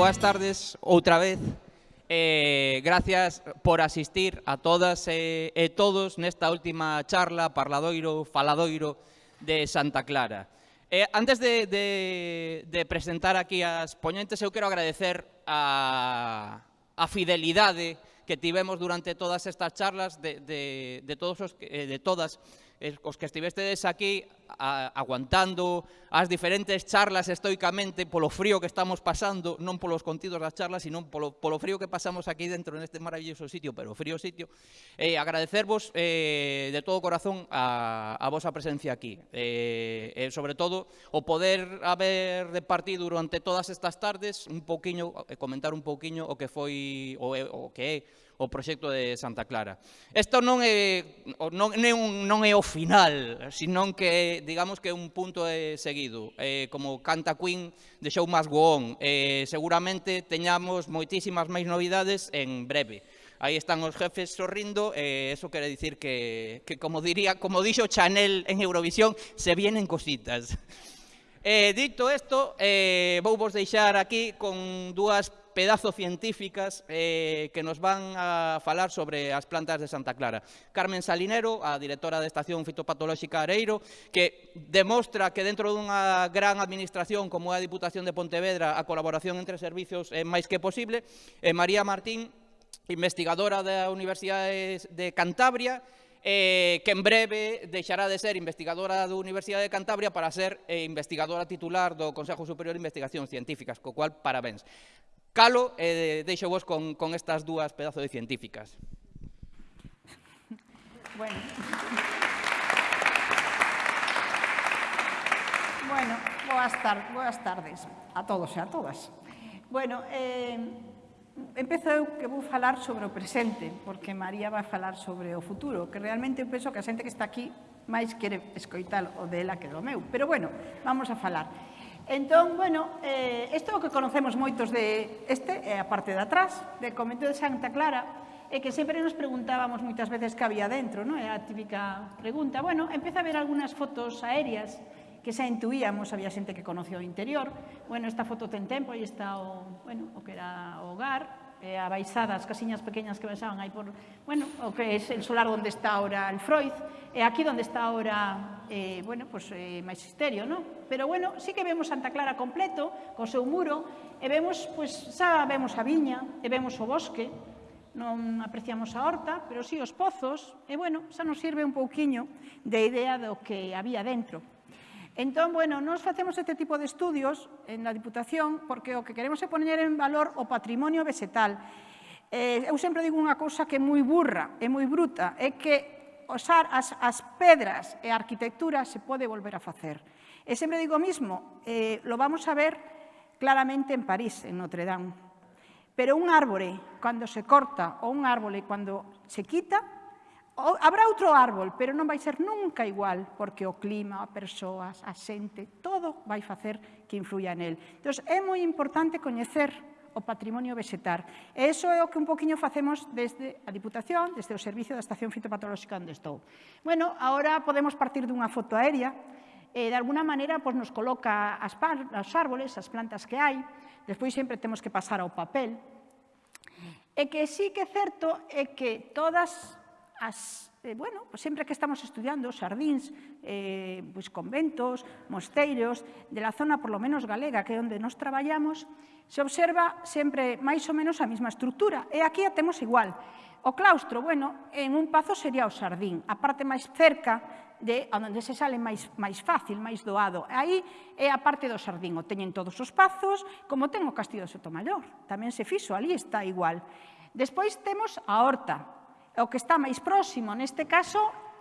boas tardes outra vez. Eh, gracias por asistir a todas e, e todos nesta última charla parladoiro, faladoiro de Santa Clara. Eh, antes de, de, de presentar aquí as poñentes, eu quero agradecer a, a fidelidade que tivemos durante todas estas charlas de, de, de, todos os, eh, de todas os que estivestedes aquí a, aguantando as diferentes charlas estoicamente polo frío que estamos pasando, non polos contidos das charlas, sino polo, polo frío que pasamos aquí dentro neste maravilloso sitio, pero frío sitio, eh, agradecervos eh, de todo corazón a, a vosa presencia aquí. Eh, eh, sobre todo, o poder haber departido durante todas estas tardes un poquinho, eh, comentar un poquinho o que foi, o, o que é, o proxecto de Santa Clara. Isto non é, non, é un, non é o final, senón que digamos que é un punto de seguido. Eh, como canta Queen, de Show Must Go On. Eh, seguramente teñamos moitísimas máis novidades en breve. Aí están os jefes sorrindo, e eh, eso quere dicir que, que como diría, como dixo Chanel en Eurovisión, se vienen cositas. Eh, dito isto, eh, vou vos deixar aquí con dúas pedazo científicas eh, que nos van a falar sobre as plantas de Santa Clara. Carmen Salinero, a directora da Estación Fitopatolóxica Areiro, que demostra que dentro dunha gran administración como é a Diputación de Pontevedra a colaboración entre servicios é máis que posible. E María Martín, investigadora da Universidade de Cantabria, eh, que en breve deixará de ser investigadora da Universidade de Cantabria para ser eh, investigadora titular do Consejo Superior de Investigacións Científicas, co cual parabéns. Calo e deixo vos con, con estas dúas pedazos de científicas. Bueno. bueno, boas, tar boas tardes a todos e a todas. Bueno, eh, empezo eu que vou falar sobre o presente, porque María vai falar sobre o futuro, que realmente eu penso que a xente que está aquí máis quere escoitar o dela que do meu. Pero bueno, vamos a falar. Entón, bueno, eh, isto é o que conocemos moitos de este, é a parte de atrás, de Convento de Santa Clara, é que sempre nos preguntábamos moitas veces que había dentro, non? é a típica pregunta. Bueno, empeza a ver algunhas fotos aéreas que xa intuíamos, había xente que conoce o interior. Bueno, esta foto ten tempo e está o, bueno, o que era o hogar, Eh, e a baixada, as casiñas pequeñas que baixaban aí por, bueno, o que é el solar onde está ahora el Freud, e aquí onde está ahora, eh, bueno, pues, eh, Maxisterio, ¿no? Pero bueno, sí que vemos Santa Clara completo, co seu muro, e vemos, pues, xa vemos a viña, e vemos o bosque, non apreciamos a horta, pero sí os pozos, e bueno, xa nos sirve un pouquiño de idea do que había dentro. Entón, bueno, nos facemos este tipo de estudios na Diputación porque o que queremos é poner en valor o patrimonio vegetal. Eh, eu sempre digo unha cousa que é moi burra, é moi bruta, é que osar as, as pedras e a arquitectura se pode volver a facer. E sempre digo o mismo, eh, lo vamos a ver claramente en París, en Notre Dame. Pero un árbore, cando se corta, ou un árbore, cando se quita, habrá outro árbol, pero non vai ser nunca igual, porque o clima, a persoas, a xente, todo vai facer que influya nel. Entón, é moi importante coñecer o patrimonio vegetal. E iso é o que un poquinho facemos desde a Diputación, desde o Servicio da Estación Fitopatolóxica onde estou. Bueno, agora podemos partir dunha foto aérea, e de alguna maneira pois, nos coloca as, as árboles, as plantas que hai, despois sempre temos que pasar ao papel, e que sí que é certo é que todas as, eh, bueno, pues sempre que estamos estudiando xardíns, eh, pues conventos, mosteiros, de la zona por lo menos galega que é onde nos traballamos, se observa sempre máis ou menos a mesma estructura. E aquí a temos igual. O claustro, bueno, en un pazo sería o sardín, a parte máis cerca de onde se sale máis, máis fácil, máis doado. Aí é a parte do sardín, o teñen todos os pazos, como ten o castillo de Sotomayor. Tamén se fixo, ali está igual. Despois temos a horta, o que está máis próximo neste caso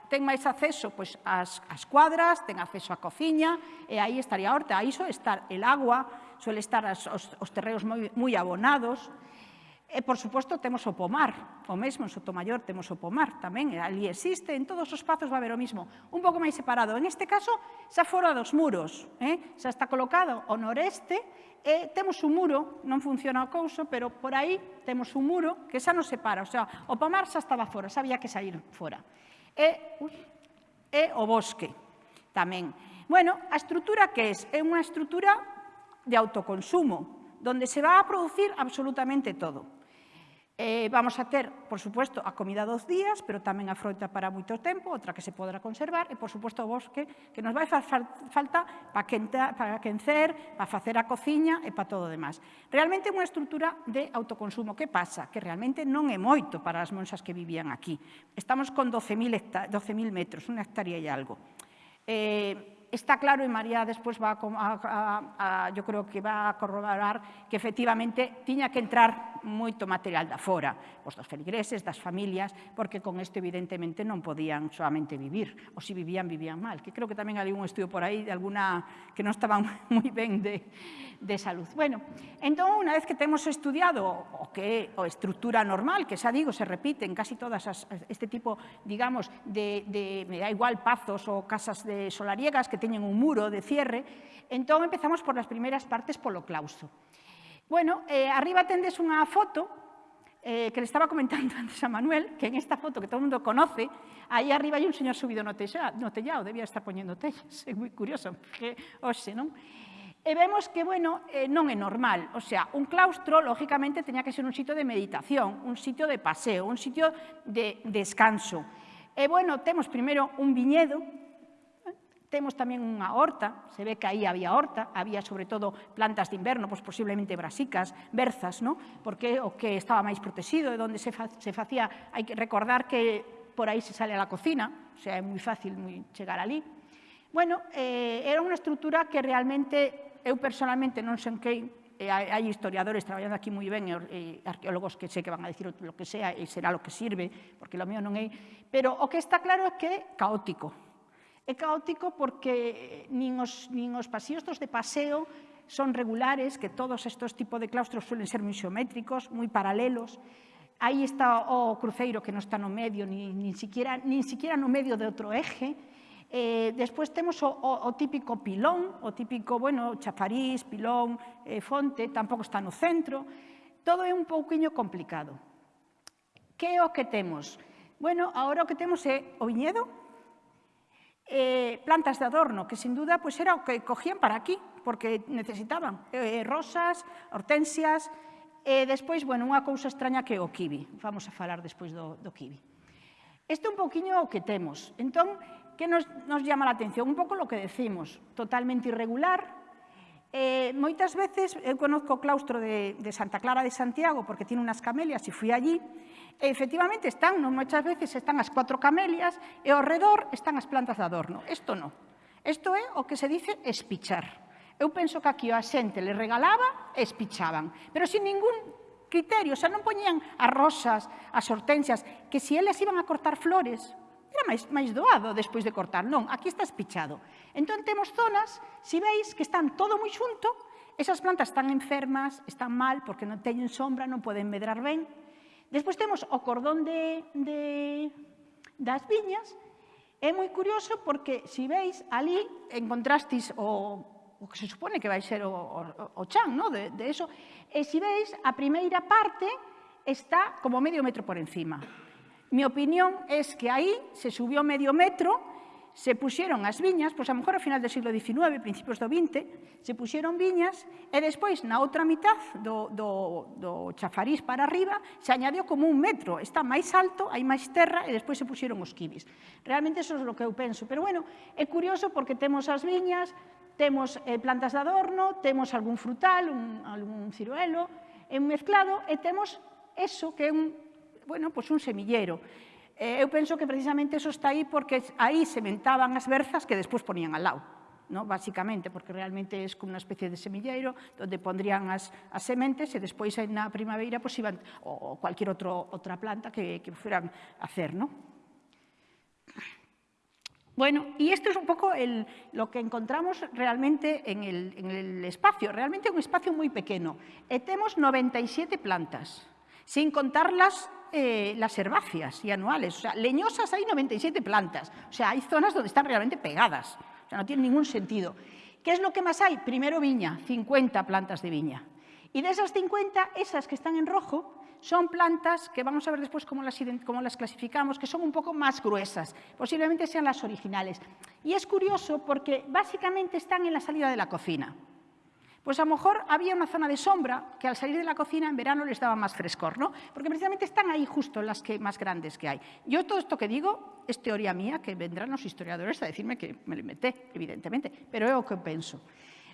ten máis acceso pois, ás, ás cuadras, ten acceso á cociña, e aí estaría a horta. Aí só estar el agua, suele estar as, os, os terreos moi, moi abonados, E, por suposto, temos o pomar, o mesmo, en Sotomayor temos o pomar tamén, ali existe, en todos os pazos va haber o mismo, un pouco máis separado. En este caso, xa fora dos muros, eh? xa está colocado o noreste, e temos un muro, non funciona o couso, pero por aí temos un muro que xa nos separa, o sea, o pomar xa estaba fora, xa había que sair fora. E, ui, e o bosque tamén. Bueno, a estrutura que é? É unha estrutura de autoconsumo, donde se va a producir absolutamente todo. Eh, vamos a ter, por suposto, a comida dos días, pero tamén a froita para moito tempo, outra que se podrá conservar, e, por suposto, o bosque, que nos vai fa falta para, quenta, para quencer, para facer a cociña e para todo o demás. Realmente é unha estrutura de autoconsumo. Que pasa? Que realmente non é moito para as monxas que vivían aquí. Estamos con 12.000 12 metros, unha hectárea e algo. Eh, está claro, e María despois va a, yo creo que va a corroborar que efectivamente tiña que entrar moito material da fora, os dos feligreses, das familias, porque con isto evidentemente non podían solamente vivir, ou se vivían, vivían mal, que creo que tamén hai un estudio por aí de alguna que non estaban moi ben de, de salud. Bueno, entón, unha vez que temos estudiado o que é a estrutura normal, que xa digo, se repite en casi todas as, este tipo, digamos, de, me da igual, pazos ou casas de solariegas que teñen un muro de cierre. Entón, empezamos por as primeiras partes polo clauso. Bueno, eh, arriba tendes unha foto eh, que le estaba comentando antes a Manuel, que en esta foto que todo o mundo conoce, aí arriba hai un señor subido no, tella, no tellado, debía estar poñendo tellas, é moi curioso, porque hoxe, non? E vemos que, bueno, eh, non é normal. O sea, un claustro, lógicamente, teña que ser un sitio de meditación, un sitio de paseo, un sitio de descanso. E, bueno, temos primeiro un viñedo Temos tamén unha horta, se ve que aí había horta, había sobre todo plantas de inverno, pois posiblemente brasicas, berzas, ¿no? porque o que estaba máis protegido e onde se, fa, se facía, hai que recordar que por aí se sale a la cocina, o sea, é moi fácil moi chegar ali. Bueno, eh, era unha estrutura que realmente eu personalmente non senquei, eh, hai historiadores traballando aquí moi ben, e eh, arqueólogos que sei que van a dicir lo que sea e será lo que sirve, porque lo mío non é, pero o que está claro é que é caótico, É caótico porque eh, nin os, nin os pasíos dos de paseo son regulares, que todos estes tipos de claustros suelen ser moi xeométricos, moi paralelos. Aí está o cruceiro que non está no medio, nin, nin, siquiera, nin siquiera no medio de outro eje. Eh, despois temos o, o, o típico pilón, o típico, bueno, chafariz, pilón, eh, fonte, tampouco está no centro. Todo é un pouquiño complicado. Que é o que temos? Bueno, agora o que temos é o viñedo, eh, plantas de adorno, que sin duda pues era o que cogían para aquí, porque necesitaban eh, rosas, hortensias, e despois, bueno, unha cousa extraña que é o kiwi. Vamos a falar despois do, do kiwi. Este é un poquinho o que temos. Entón, que nos, nos llama a atención? Un pouco lo que decimos, totalmente irregular, Eh, moitas veces, eu conozco o claustro de, de Santa Clara de Santiago porque tiene unas camelias e fui allí, e efectivamente están, non moitas veces, están as cuatro camelias e ao redor están as plantas de adorno. Isto non. Isto é o que se dice espichar. Eu penso que aquí a xente le regalaba e espichaban, pero sin ningún criterio, xa non poñían as rosas, as hortensias, que se elas iban a cortar flores, era máis, máis doado despois de cortar, non, aquí está espichado. Entón temos zonas, se si veis, que están todo moi xunto, esas plantas están enfermas, están mal, porque non teñen sombra, non poden medrar ben, Despois temos o cordón de, de, das viñas. É moi curioso porque, se veis, ali encontrastis o, o que se supone que vai ser o, o, o chan, no? de, de eso. E se veis, a primeira parte está como medio metro por encima. Mi opinión es que aí se subió medio metro se puxeron as viñas, pois a mellor ao final do siglo XIX, principios do XX, se puxeron viñas e despois na outra mitad do, do, do chafariz para arriba se añadiu como un metro, está máis alto, hai máis terra e despois se puxeron os kibis. Realmente eso é o que eu penso, pero bueno, é curioso porque temos as viñas, temos eh, plantas de adorno, temos algún frutal, un, algún ciruelo, é un mezclado e temos eso que é un, bueno, pois un semillero. Eh, eu penso que precisamente eso está aí porque aí sementaban as berzas que despois ponían al lado. No, basicamente, porque realmente é como unha especie de semilleiro onde pondrían as, as sementes e despois na primavera pues, iban, ou cualquier outro, outra planta que, que fueran a hacer. No? Bueno, y esto es un poco el, lo que encontramos realmente en el, en el espacio. Realmente un espacio moi pequeno. E eh, temos 97 plantas. Sin contarlas eh, las herbáceas y anuales. O sea, leñosas hay 97 plantas. O sea, hay zonas donde están realmente pegadas. O sea, no tiene ningún sentido. ¿Qué es lo que más hay? Primero viña, 50 plantas de viña. Y de esas 50, esas que están en rojo son plantas que vamos a ver después cómo las, cómo las clasificamos, que son un poco más gruesas. Posiblemente sean las originales. Y es curioso porque básicamente están en la salida de la cocina. Pues a lo mejor había una zona de sombra que al salir de la cocina en verano les daba más frescor, ¿no? Porque precisamente están ahí justo las que más grandes que hay. Yo todo esto que digo es teoría mía, que vendrán los historiadores a decirme que me lo inventé, evidentemente, pero é o que penso.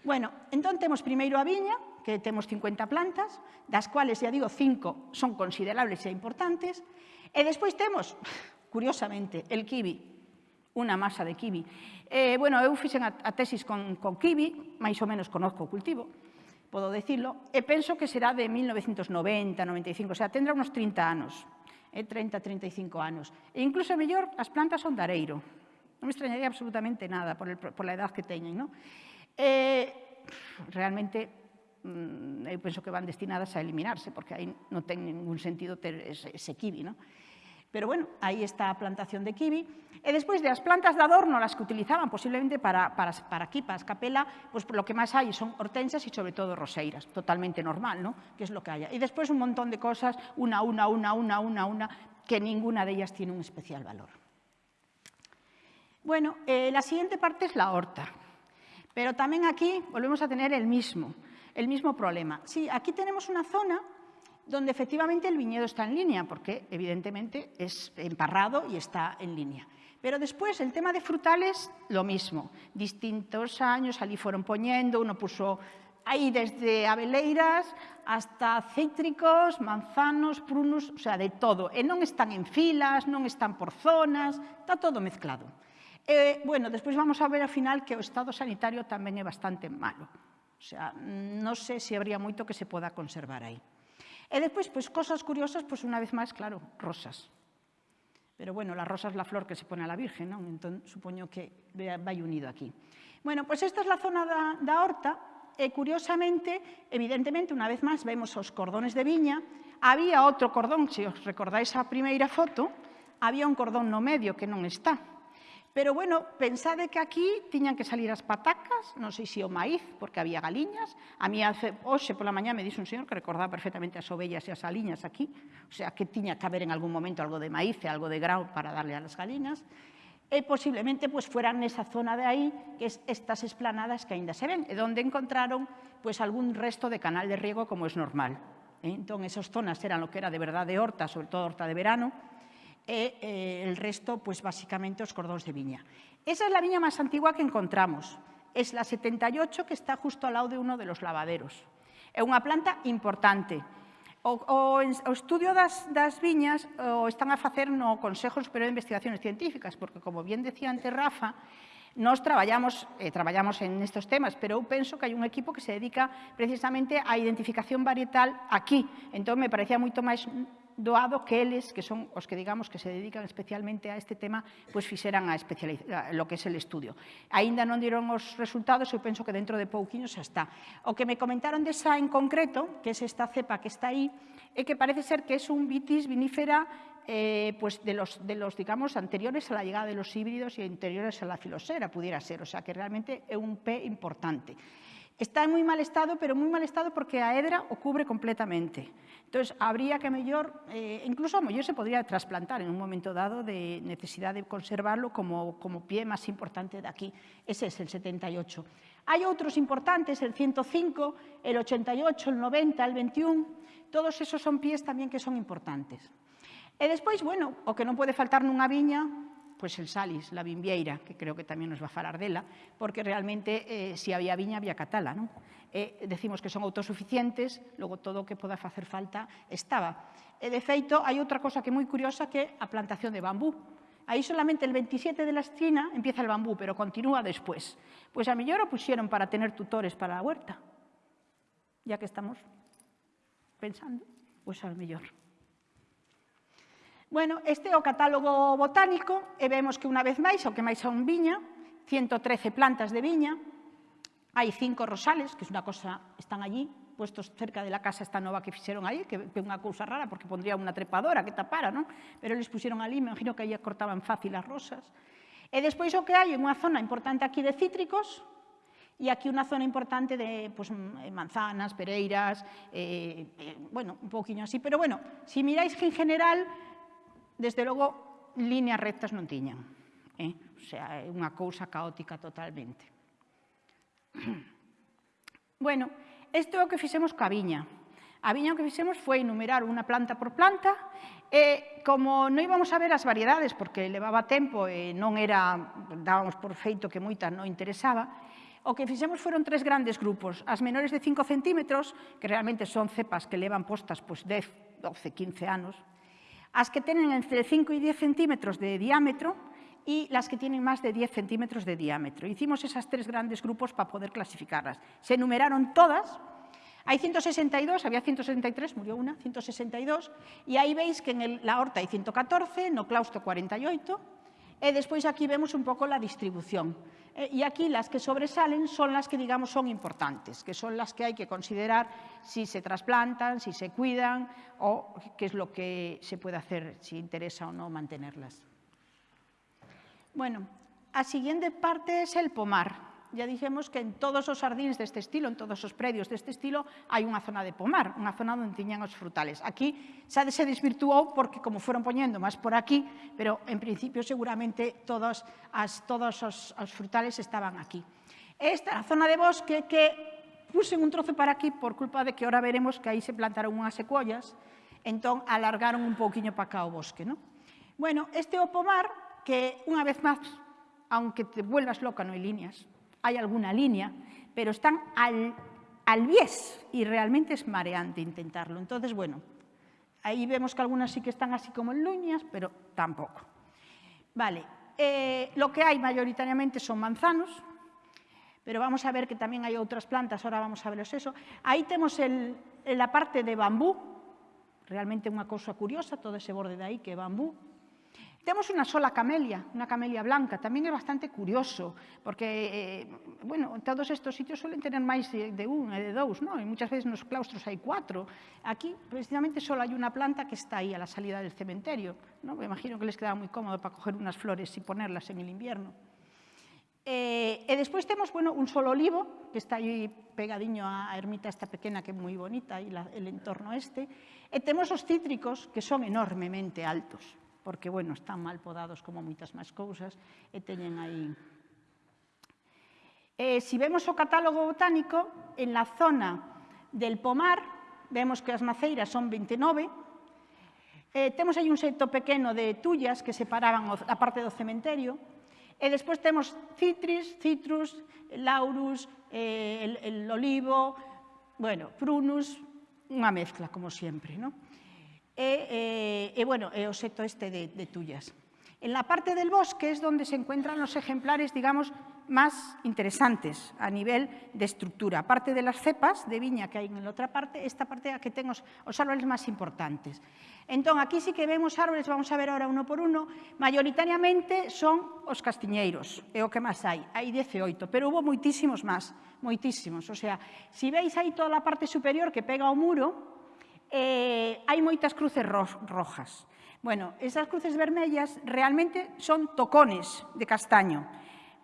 Bueno, entón temos primeiro a viña, que temos 50 plantas, das cuales, ya digo, 5 son considerables e importantes, e despois temos, curiosamente, el kiwi, unha masa de kiwi. Eh, bueno, eu fixen a, a tesis con, con kiwi, máis ou menos conozco o cultivo, podo decirlo, e penso que será de 1990, 95, o sea, tendrá unos 30 anos, eh, 30, 35 anos. E incluso, mellor, as plantas son de areiro. Non me extrañaría absolutamente nada por, el, por la edad que teñen, non? Eh, realmente, mm, eu penso que van destinadas a eliminarse, porque aí non ten ningún sentido ter ese, ese kiwi, non? Pero bueno, aí está plantación de kiwi. E despois de as plantas de adorno, las que utilizaban posiblemente para, para, para aquí, para escapela, pues lo que máis hai son hortensias e sobre todo roseiras, totalmente normal, ¿no? que es lo que haya. E despois un montón de cosas, una, una, una, una, una, una, que ninguna de ellas tiene un especial valor. Bueno, eh, la siguiente parte es la horta. Pero también aquí volvemos a tener el mismo, el mismo problema. Sí, aquí tenemos una zona donde efectivamente el viñedo está en línea, porque evidentemente es emparrado y está en línea. Pero después, el tema de frutales, lo mismo. Distintos años allí fueron poniendo, uno puso ahí desde abeleiras hasta cítricos, manzanos, prunos, o sea, de todo. E non están en filas, non están por zonas, está todo mezclado. E, bueno, despois vamos a ver ao final que o estado sanitario tamén é bastante malo. O sea, non sei se habría moito que se poda conservar aí. E despois, pois, cosas curiosas, pois, unha vez máis, claro, rosas. Pero, bueno, la rosa es la flor que se pone a la Virgen, non? Entón, supoño que vai unido aquí. Bueno, pois esta é a zona da horta, e curiosamente, evidentemente, unha vez máis, vemos os cordones de viña, había outro cordón, se os recordáis a primeira foto, había un cordón no medio que non está, Pero, bueno, pensade que aquí tiñan que salir as patacas, non sei se o maíz, porque había galiñas. A mí, hoxe pola mañá me dixo un señor que recordaba perfectamente as ovellas e as aliñas aquí, o sea, que tiña que haber en algún momento algo de maíz e algo de grau para darle a las galinas. E posiblemente pues, fueran nesa zona de aí, que es estas esplanadas que aínda se ven, e donde encontraron pues, algún resto de canal de riego como es normal. Eh? Entón, esas zonas eran lo que era de verdade horta, sobre todo horta de verano, e eh, el resto, pues basicamente, os cordóns de viña. Esa é a viña máis antigua que encontramos. É a 78 que está justo ao lado de uno de los lavaderos. É unha planta importante. O, o, o estudio das, das viñas o están a facer no Consejo Superior de Investigaciones Científicas, porque, como bien decía antes Rafa, Nos traballamos, eh, traballamos en estos temas, pero eu penso que hai un equipo que se dedica precisamente á identificación varietal aquí. Entón, me parecía moito máis doado que eles, que son os que digamos que se dedican especialmente a este tema, pois fixeran a, a lo que é el estudio. Aínda non diron os resultados, eu penso que dentro de pouquiño xa está. O que me comentaron desa en concreto, que é esta cepa que está aí, é que parece ser que é un vitis vinífera eh, pues de los, de los, digamos, anteriores a la llegada de los híbridos y anteriores a la filosera, pudiera ser. O sea, que realmente é un P importante. Está en moi mal estado, pero moi mal estado porque a hedra o cubre completamente. Entón, habría que mellor, eh, incluso a mellor se podría trasplantar en un momento dado de necesidade de conservarlo como, como pie máis importante de aquí. Ese es el 78. Hai outros importantes, el 105, el 88, el 90, el 21, todos esos son pies tamén que son importantes. E despois, bueno, o que non pode faltar nunha viña pois el Salis, la Bimbieira, que creo que tamén nos va a falar dela, porque realmente eh, si había viña, había catala, non? E decimos que son autosuficientes, logo todo o que poda facer falta estaba. E de feito, hai outra cosa que é moi curiosa que a plantación de bambú. Aí solamente el 27 de la esquina empieza el bambú, pero continúa después. Pois a mellor o puxeron para tener tutores para a huerta. Ya que estamos pensando, pois a mellor. Bueno, este é o catálogo botánico e vemos que unha vez máis, o que máis son viña, 113 plantas de viña, hai cinco rosales, que é unha cosa, están allí, puestos cerca de la casa esta nova que fixeron aí, que é unha cousa rara porque pondría unha trepadora que tapara, non? Pero eles puxeron ali, me imagino que aí cortaban fácil as rosas. E despois o que hai unha zona importante aquí de cítricos, e aquí unha zona importante de pues, eh, manzanas, pereiras, eh, eh, bueno, un poquinho así, pero bueno, se si miráis que en general desde logo, líneas rectas non tiñan. Eh? O sea, é unha cousa caótica totalmente. Bueno, isto é o que fixemos ca viña. A viña o que fixemos foi enumerar unha planta por planta e como non íbamos a ver as variedades porque levaba tempo e non era, dábamos por feito que moita non interesaba, o que fixemos foron tres grandes grupos. As menores de 5 centímetros, que realmente son cepas que levan postas pois, 10, 12, 15 anos, as que tenen entre 5 e 10 centímetros de diámetro y las que tienen más de 10 centímetros de diámetro. Hicimos esas tres grandes grupos para poder clasificarlas. Se enumeraron todas, hay 162, había 163, murió una, 162, y aí veis que en la horta hai 114, no claustro 48, e despois aquí vemos un pouco la distribución. E aquí las que sobresalen son las que, digamos, son importantes, que son las que hay que considerar si se trasplantan, si se cuidan o qué es lo que se puede hacer, si interesa o no mantenerlas. Bueno, a siguiente parte es el pomar ya dixemos que en todos os jardins deste estilo, en todos os predios deste estilo, hai unha zona de pomar, unha zona onde tiñan os frutales. Aquí xa se desvirtuou porque como foron poñendo máis por aquí, pero en principio seguramente todos, as, todos os, os frutales estaban aquí. Esta a zona de bosque que puxen un trozo para aquí por culpa de que ahora veremos que aí se plantaron unhas secuollas, entón alargaron un pouquiño para cá o bosque. Non? Bueno, este é o pomar que, unha vez máis, aunque te vuelvas loca, no hai líneas, hay alguna línea, pero están al, al bies y realmente es mareante intentarlo. Entonces, bueno, ahí vemos que algunas sí que están así como en líneas, pero tampoco. Vale, eh, lo que hay mayoritariamente son manzanos, pero vamos a ver que también hay otras plantas, ahora vamos a veros eso. Ahí tenemos la parte de bambú, realmente unha cousa curiosa, todo ese borde de aí que bambú, Temos unha sola camelia, unha camelia blanca, tamén é bastante curioso, porque, eh, bueno, todos estes sitios suelen tener máis de un e de dous, non? E muchas veces nos claustros hai cuatro. Aquí, precisamente, só hai unha planta que está aí a la salida del cementerio, non? Me imagino que les quedaba moi cómodo para coger unas flores e ponerlas en el invierno. Eh, e despois temos, bueno, un solo olivo, que está aí pegadiño á ermita esta pequena que é moi bonita, la, el entorno este, e temos os cítricos que son enormemente altos porque, bueno, están mal podados como moitas máis cousas, e teñen aí... Eh, si vemos o catálogo botánico, en la zona del pomar, vemos que as maceiras son 29, eh, temos aí un seto pequeno de tullas que separaban a parte do cementerio, E despois temos citris, citrus, laurus, eh, el, el olivo, bueno, prunus, unha mezcla, como sempre, non? e, e, e bueno, e o seto este de, de tullas. En la parte del bosque es donde se encuentran los ejemplares, digamos, más interesantes a nivel de estructura. Aparte de las cepas de viña que hai en la outra parte, esta parte a que ten os, os árboles máis importantes. Entón, aquí sí que vemos árboles, vamos a ver ahora uno por uno, mayoritariamente son os castiñeiros, é o que máis hai, hai 18, pero hubo moitísimos máis, moitísimos. O sea, si veis aí toda a parte superior que pega ao muro, eh, hai moitas cruces ro rojas. Bueno, esas cruces vermellas realmente son tocones de castaño.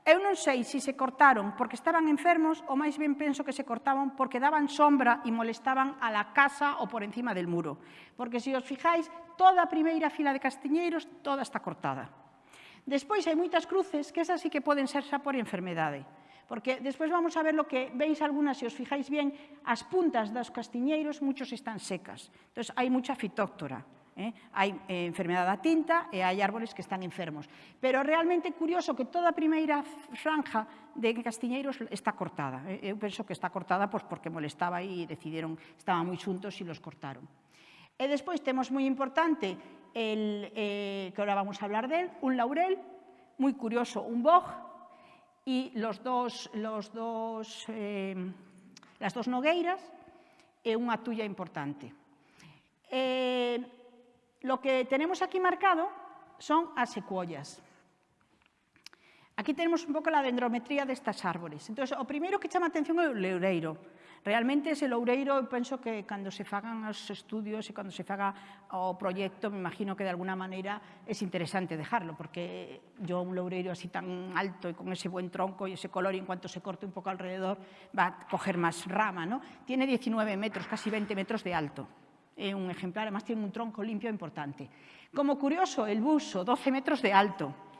Eu non sei se se cortaron porque estaban enfermos ou máis ben penso que se cortaban porque daban sombra e molestaban a la casa ou por encima del muro. Porque se os fijáis, toda a primeira fila de castiñeiros toda está cortada. Despois hai moitas cruces que esas sí que poden ser xa por enfermedade porque despois vamos a ver lo que veis algunas, se os fijáis bien, as puntas dos castiñeiros muchos están secas. Entón, hai mucha fitóctora. Eh? Hai eh, enfermedade da tinta e hai árbores que están enfermos. Pero realmente curioso que toda a primeira franja de castiñeiros está cortada. Eh, eu penso que está cortada pois, porque molestaba e decidiron, estaban moi xuntos e los cortaron. E despois temos moi importante, el, eh, que ahora vamos a hablar del, un laurel, moi curioso, un boj, e los dos, los dos, eh, las dos nogueiras e unha tulla importante. Eh, lo que tenemos aquí marcado son as secuollas. Aquí tenemos un pouco a dendrometría destas árbores. Entón, o primeiro que chama a atención é o leureiro. Realmente ese loureiro, eu penso que cando se fagan os estudios e cando se faga o proxecto, me imagino que de alguna maneira é interesante dejarlo, porque yo un loureiro así tan alto e con ese buen tronco e ese color, e en cuanto se corte un pouco alrededor, va a coger máis rama, ¿no? Tiene 19 metros, casi 20 metros de alto. Un ejemplar, además tiene un tronco limpio importante. Como curioso, el buso, 12 metros de alto.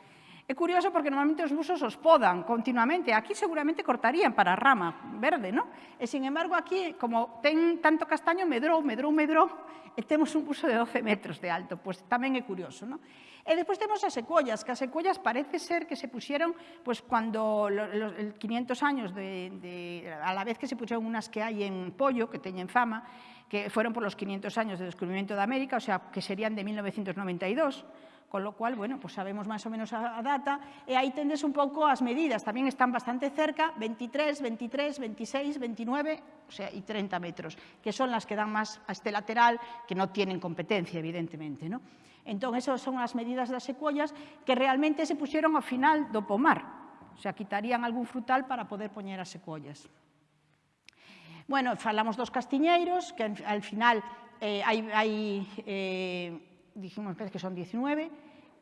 É curioso porque normalmente os busos os podan continuamente. Aquí seguramente cortarían para rama verde, non? E, sin embargo, aquí, como ten tanto castaño, medrou, medrou, medrou, e temos un buso de 12 metros de alto. Pois tamén é curioso, non? E despois temos as secuoyas, que as secuoyas parece ser que se puxeron pois, cando los, 500 años de, a la vez que se puxeron unas que hai en Pollo, que teñen fama, que fueron por los 500 años de descubrimiento de América, o sea, que serían de 1992, con lo cual, bueno, pues sabemos máis ou menos a data, e aí tendes un pouco as medidas, tamén están bastante cerca, 23, 23, 26, 29, o sea, e 30 metros, que son las que dan máis a este lateral, que non tienen competencia, evidentemente, ¿no? Entón, esas son as medidas das secuellas que realmente se pusieron ao final do pomar, o sea, quitarían algún frutal para poder poñer as secuellas. Bueno, falamos dos castiñeiros, que al final eh, hai, hai eh, dijimos que son 19,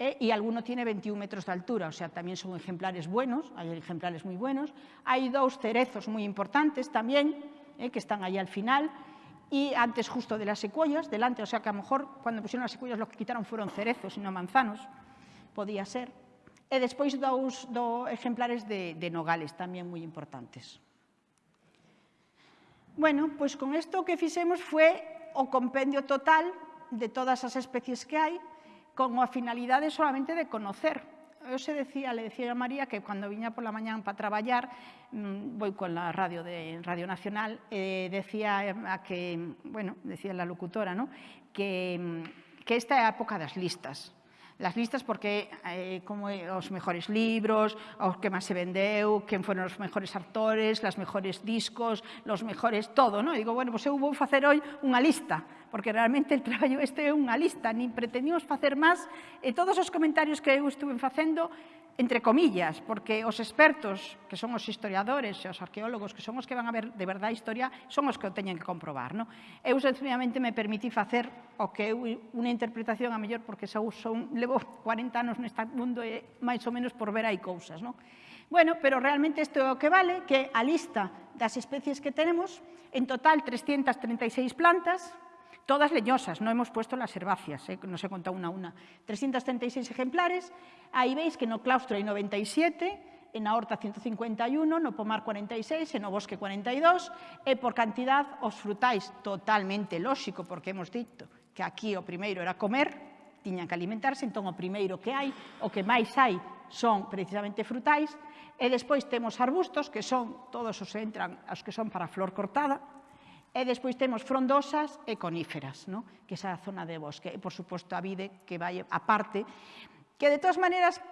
eh, y alguno tiene 21 metros de altura, o sea, también son ejemplares buenos, hay ejemplares muy buenos. Hay dos cerezos muy importantes también, eh, que están ahí al final, y antes justo de las secuoyas, delante, o sea que a lo mejor cuando pusieron las secuoyas lo que quitaron fueron cerezos y no manzanos, podía ser. E despois dous, do ejemplares de, nogales tamén moi importantes. Bueno, pois con isto que fixemos foi o compendio total de todas as especies que hai con a finalidade solamente de conocer. Eu se decía, le decía a María que cando viña pola mañán para traballar, mm, voy con la radio de Radio Nacional, eh, decía a que, bueno, decía la locutora, ¿no? que, mm, que esta é a época das listas, las listas porque eh, como os mejores libros, os que máis se vendeu, quen foron os mejores actores, las mejores discos, los mejores todo, ¿no? E digo, bueno, pois pues eu vou facer hoy unha lista porque realmente el traballo este é unha lista, nin pretendíamos facer máis, e todos os comentarios que eu estuve facendo, entre comillas, porque os expertos, que son os historiadores e os arqueólogos, que son os que van a ver de verdade a historia, son os que o teñen que comprobar. Non? Eu, sencillamente, me permití facer o que eu, unha interpretación a mellor, porque sou, son, levo 40 anos neste mundo e máis ou menos por ver hai cousas. Non? Bueno, pero realmente isto é o que vale, que a lista das especies que tenemos, en total 336 plantas, Todas leñosas, no hemos puesto las herbáceas, eh, no se contado una a una. 336 ejemplares, ahí veis que no claustro hay 97, en aorta 151, no pomar 46, en no bosque 42, e por cantidad os frutais totalmente lóxico, porque hemos dito que aquí o primeiro era comer, tiñan que alimentarse, entón o primeiro que hai, o que máis hai son precisamente frutais, e despois temos arbustos, que son todos os entran, os que son para flor cortada, E despois temos frondosas e coníferas, no? que é a zona de bosque. E, por suposto, a vide que vai a parte, que de todas maneiras,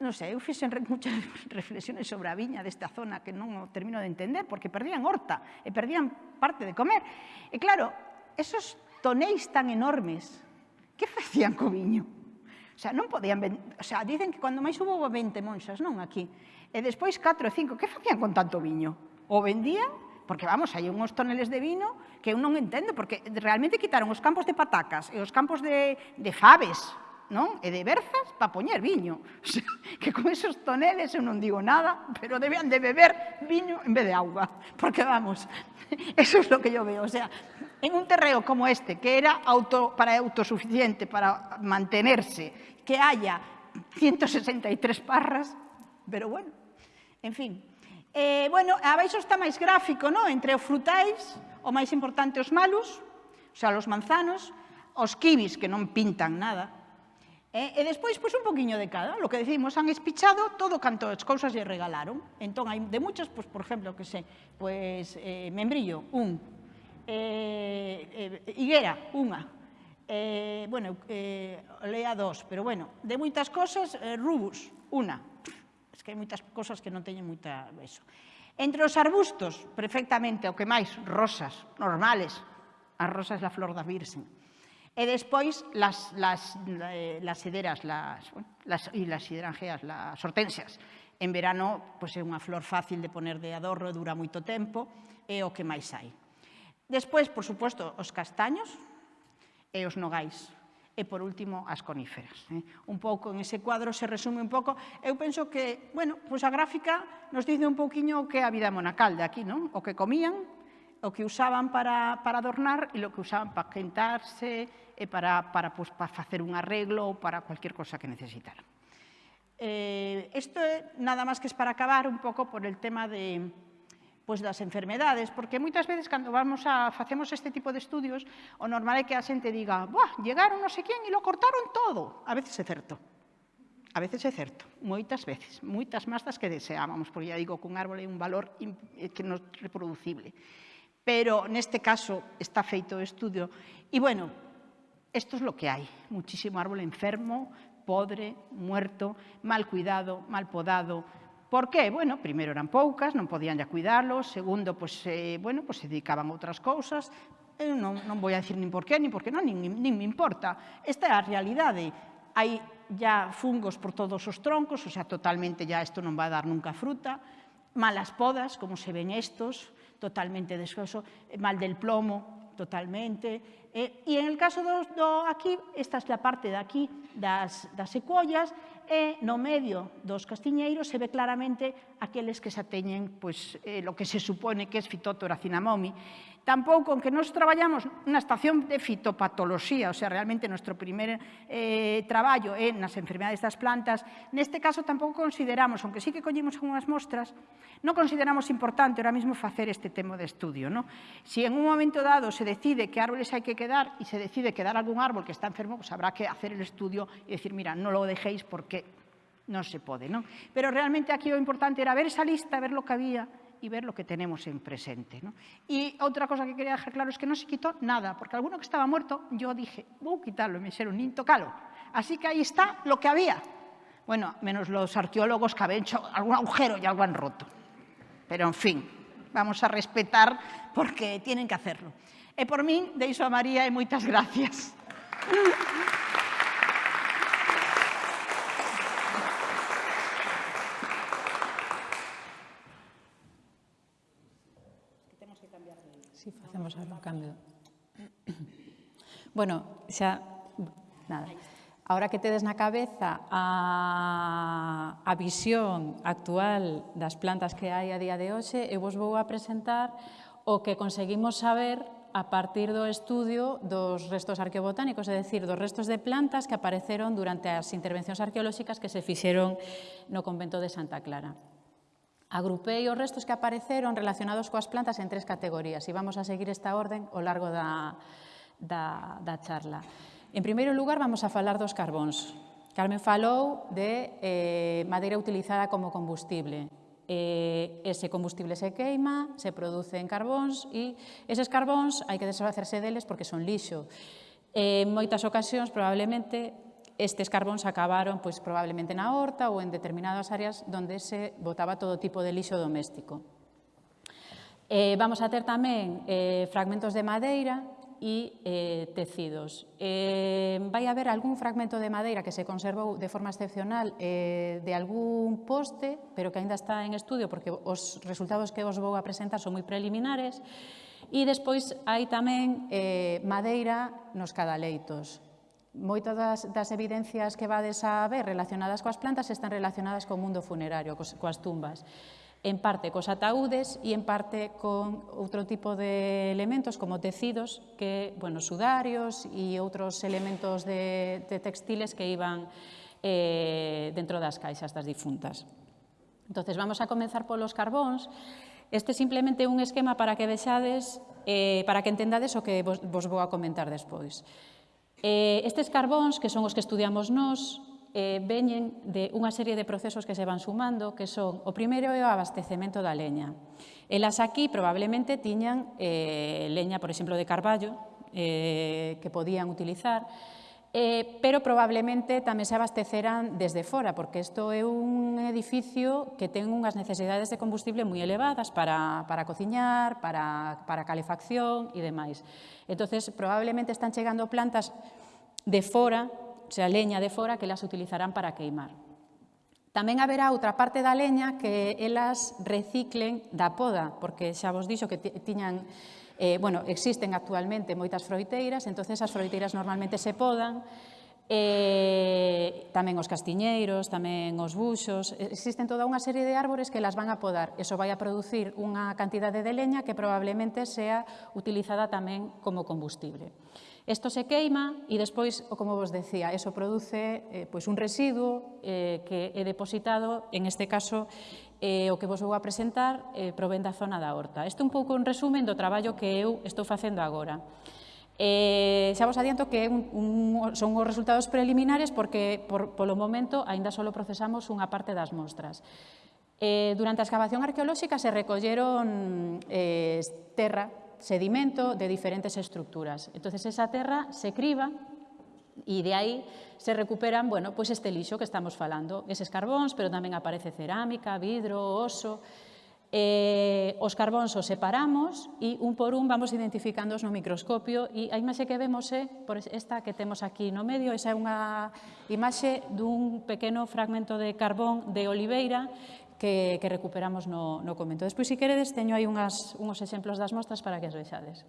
non sei, eu fixen moitas reflexiones sobre a viña desta zona que non termino de entender, porque perdían horta e perdían parte de comer. E claro, esos tonéis tan enormes, que facían co viño? O sea, non podían... O sea, dicen que cando máis hubo 20 monxas, non, aquí. E despois 4 e 5, que facían con tanto viño? O vendían Porque, vamos, hai unhos toneles de vino que eu non entendo, porque realmente quitaron os campos de patacas e os campos de, de faves, non? E de berzas para poñer viño. O sea, que con esos toneles eu non digo nada, pero debían de beber viño en vez de auga. Porque, vamos, eso es lo que yo veo. O sea, en un terreo como este, que era auto, para autosuficiente, para mantenerse, que haya 163 parras, pero bueno, en fin. Eh, bueno, abaixo está máis gráfico, ¿no? Entre os frutais, o máis importante os malos, o sea, os manzanos, os kiwis, que non pintan nada, eh, e despois, pois, un poquinho de cada. Lo que decimos, han espichado todo canto as cousas lle regalaron. Entón, hai de muchas, pois, por exemplo, que sei, pois, eh, membrillo, un, eh, eh, higuera, unha, eh, bueno, eh, lea dos, pero bueno, de moitas cosas, eh, rubus, unha, Es que hai moitas cosas que non teñen moita eso. Entre os arbustos, perfectamente, o que máis, rosas, normales. A rosa é a flor da virxen. E despois, las, las, eh, las sederas, las, bueno, las, e las hidrangeas, las hortensias. En verano, pois pues, é unha flor fácil de poner de adorno, dura moito tempo, é o que máis hai. Despois, por suposto, os castaños e os nogais e, por último, as coníferas. Eh? Un pouco, en ese cuadro se resume un pouco. Eu penso que, bueno, pois a gráfica nos dice un pouquiño o que é a vida monacal de aquí, non? O que comían, o que usaban para, para adornar e o que usaban para quentarse e para, para, pois, para facer un arreglo ou para cualquier cosa que necesitaran. Eh, esto é nada máis que es para acabar un pouco por el tema de, pois das enfermedades, porque moitas veces cando vamos a facemos este tipo de estudios, o normal é que a xente diga, "Buah, llegaron non sei quen e lo cortaron todo". A veces é certo. A veces é certo, moitas veces, moitas máis das que deseábamos, porque ya digo que un árbol é un valor eh, que non é reproducible. Pero neste caso está feito estudio. E bueno, isto é lo que hai, muchísimo árbol enfermo, podre, muerto, mal cuidado, mal podado, Por qué? Bueno, primeiro eran poucas, non podían ya cuidarlos, segundo, pues, eh, bueno, pois se dedicaban a outras cousas, eu non, non vou a dicir nin por qué, nin por qué non, nin, nin me importa. Esta é a realidade. Hai ya fungos por todos os troncos, o sea, totalmente ya isto non vai dar nunca fruta, malas podas, como se ven estos, totalmente descoso, eh, mal del plomo, totalmente. Eh, e en el caso do, do aquí, esta é a parte de aquí das, das secuollas, e no medio dos castiñeiros se ve claramente aqueles que xa teñen pois, eh, lo que se supone que é fitotora cinamomi Tampouco, aunque nos traballamos na estación de fitopatoloxía, o sea, realmente nuestro primer eh, traballo é nas enfermedades das plantas, neste caso tampouco consideramos, aunque sí que collemos unhas mostras, non consideramos importante ahora mismo facer este tema de estudio. ¿no? Si en un momento dado se decide que árboles hai que quedar e se decide quedar algún árbol que está enfermo, pues habrá que hacer el estudio e decir, mira, non lo dejéis porque non se pode. ¿no? Pero realmente aquí o importante era ver esa lista, ver lo que había y ver lo que tenemos en presente. ¿no? Y otra cosa que quería dejar claro es que no se quitó nada, porque alguno que estaba muerto, yo dije, voy a quitarlo, me hicieron ni tocalo. Así que ahí está lo que había. Bueno, menos los arqueólogos que habían hecho algún agujero y algo han roto. Pero, en fin, vamos a respetar porque tienen que hacerlo. E por min, deixo a María e moitas gracias. Si facemos algún cambio. Bueno, xa, nada. Ahora que tedes na cabeza a, a visión actual das plantas que hai a día de hoxe, eu vos vou a presentar o que conseguimos saber a partir do estudio dos restos arqueobotánicos, é dicir, dos restos de plantas que apareceron durante as intervencións arqueolóxicas que se fixeron no convento de Santa Clara. Agrupei os restos que apareceron relacionados coas plantas en tres categorías e vamos a seguir esta orden ao largo da, da, da charla. En primeiro lugar, vamos a falar dos carbóns. Carmen falou de eh, madeira utilizada como combustible. Eh, ese combustible se queima, se produce en carbóns e eses carbóns hai que desfacerse deles porque son lixo. En moitas ocasións, probablemente, estes carbóns acabaron pois, probablemente na horta ou en determinadas áreas onde se botaba todo tipo de lixo doméstico. Eh, vamos a ter tamén eh, fragmentos de madeira e eh, tecidos. Eh, vai haber algún fragmento de madeira que se conservou de forma excepcional eh, de algún poste, pero que aínda está en estudio porque os resultados que vos vou a presentar son moi preliminares. E despois hai tamén eh, madeira nos cadaleitos moitas das, das evidencias que vades a ver relacionadas coas plantas están relacionadas co mundo funerario, cos, coas tumbas en parte cos ataúdes e en parte con outro tipo de elementos como tecidos, que, bueno, sudarios e outros elementos de, de textiles que iban eh, dentro das caixas das difuntas. Entonces vamos a comenzar polos carbóns. Este é simplemente un esquema para que vexades, eh, para que entendades o que vos, vos vou a comentar despois. Eh, estes carbóns, que son os que estudiamos nós, eh, veñen de unha serie de procesos que se van sumando, que son o primeiro é o abastecemento da leña. Elas aquí probablemente tiñan eh, leña, por exemplo, de carballo, eh, que podían utilizar, eh, pero probablemente tamén se abastecerán desde fora, porque isto é un edificio que ten unhas necesidades de combustible moi elevadas para, para cociñar, para, para calefacción e demais. entonces probablemente están chegando plantas de fora, o sea, leña de fora, que las utilizarán para queimar. Tamén haberá outra parte da leña que elas reciclen da poda, porque xa vos dixo que tiñan Eh, bueno, existen actualmente moitas froiteiras, entonces as froiteiras normalmente se podan, eh, tamén os castiñeiros, tamén os buxos, eh, existen toda unha serie de árbores que las van a podar. Eso vai a producir unha cantidade de leña que probablemente sea utilizada tamén como combustible. Isto se queima e despois, como vos decía, eso produce eh, pois un residuo eh, que é depositado, en este caso, eh, o que vos vou a presentar, eh, provén da zona da horta. Isto un pouco un resumen do traballo que eu estou facendo agora. Eh, xa vos adianto que un, un, son os resultados preliminares porque, por, polo momento, aínda só procesamos unha parte das mostras. Eh, durante a excavación arqueolóxica se recolleron eh, terra sedimento de diferentes estructuras. Entonces esa terra se criba e de aí se recuperan bueno, pues este lixo que estamos falando, eses carbóns, pero tamén aparece cerámica, vidro, oso. Eh, os carbóns os separamos e un por un vamos identificándoos no microscopio e a imaxe que vemos é por esta que temos aquí no medio, esa é unha imaxe dun pequeno fragmento de carbón de oliveira que, que recuperamos no, no comento. Despois, se queredes, teño aí unhas, unhos exemplos das mostras para que as vexades.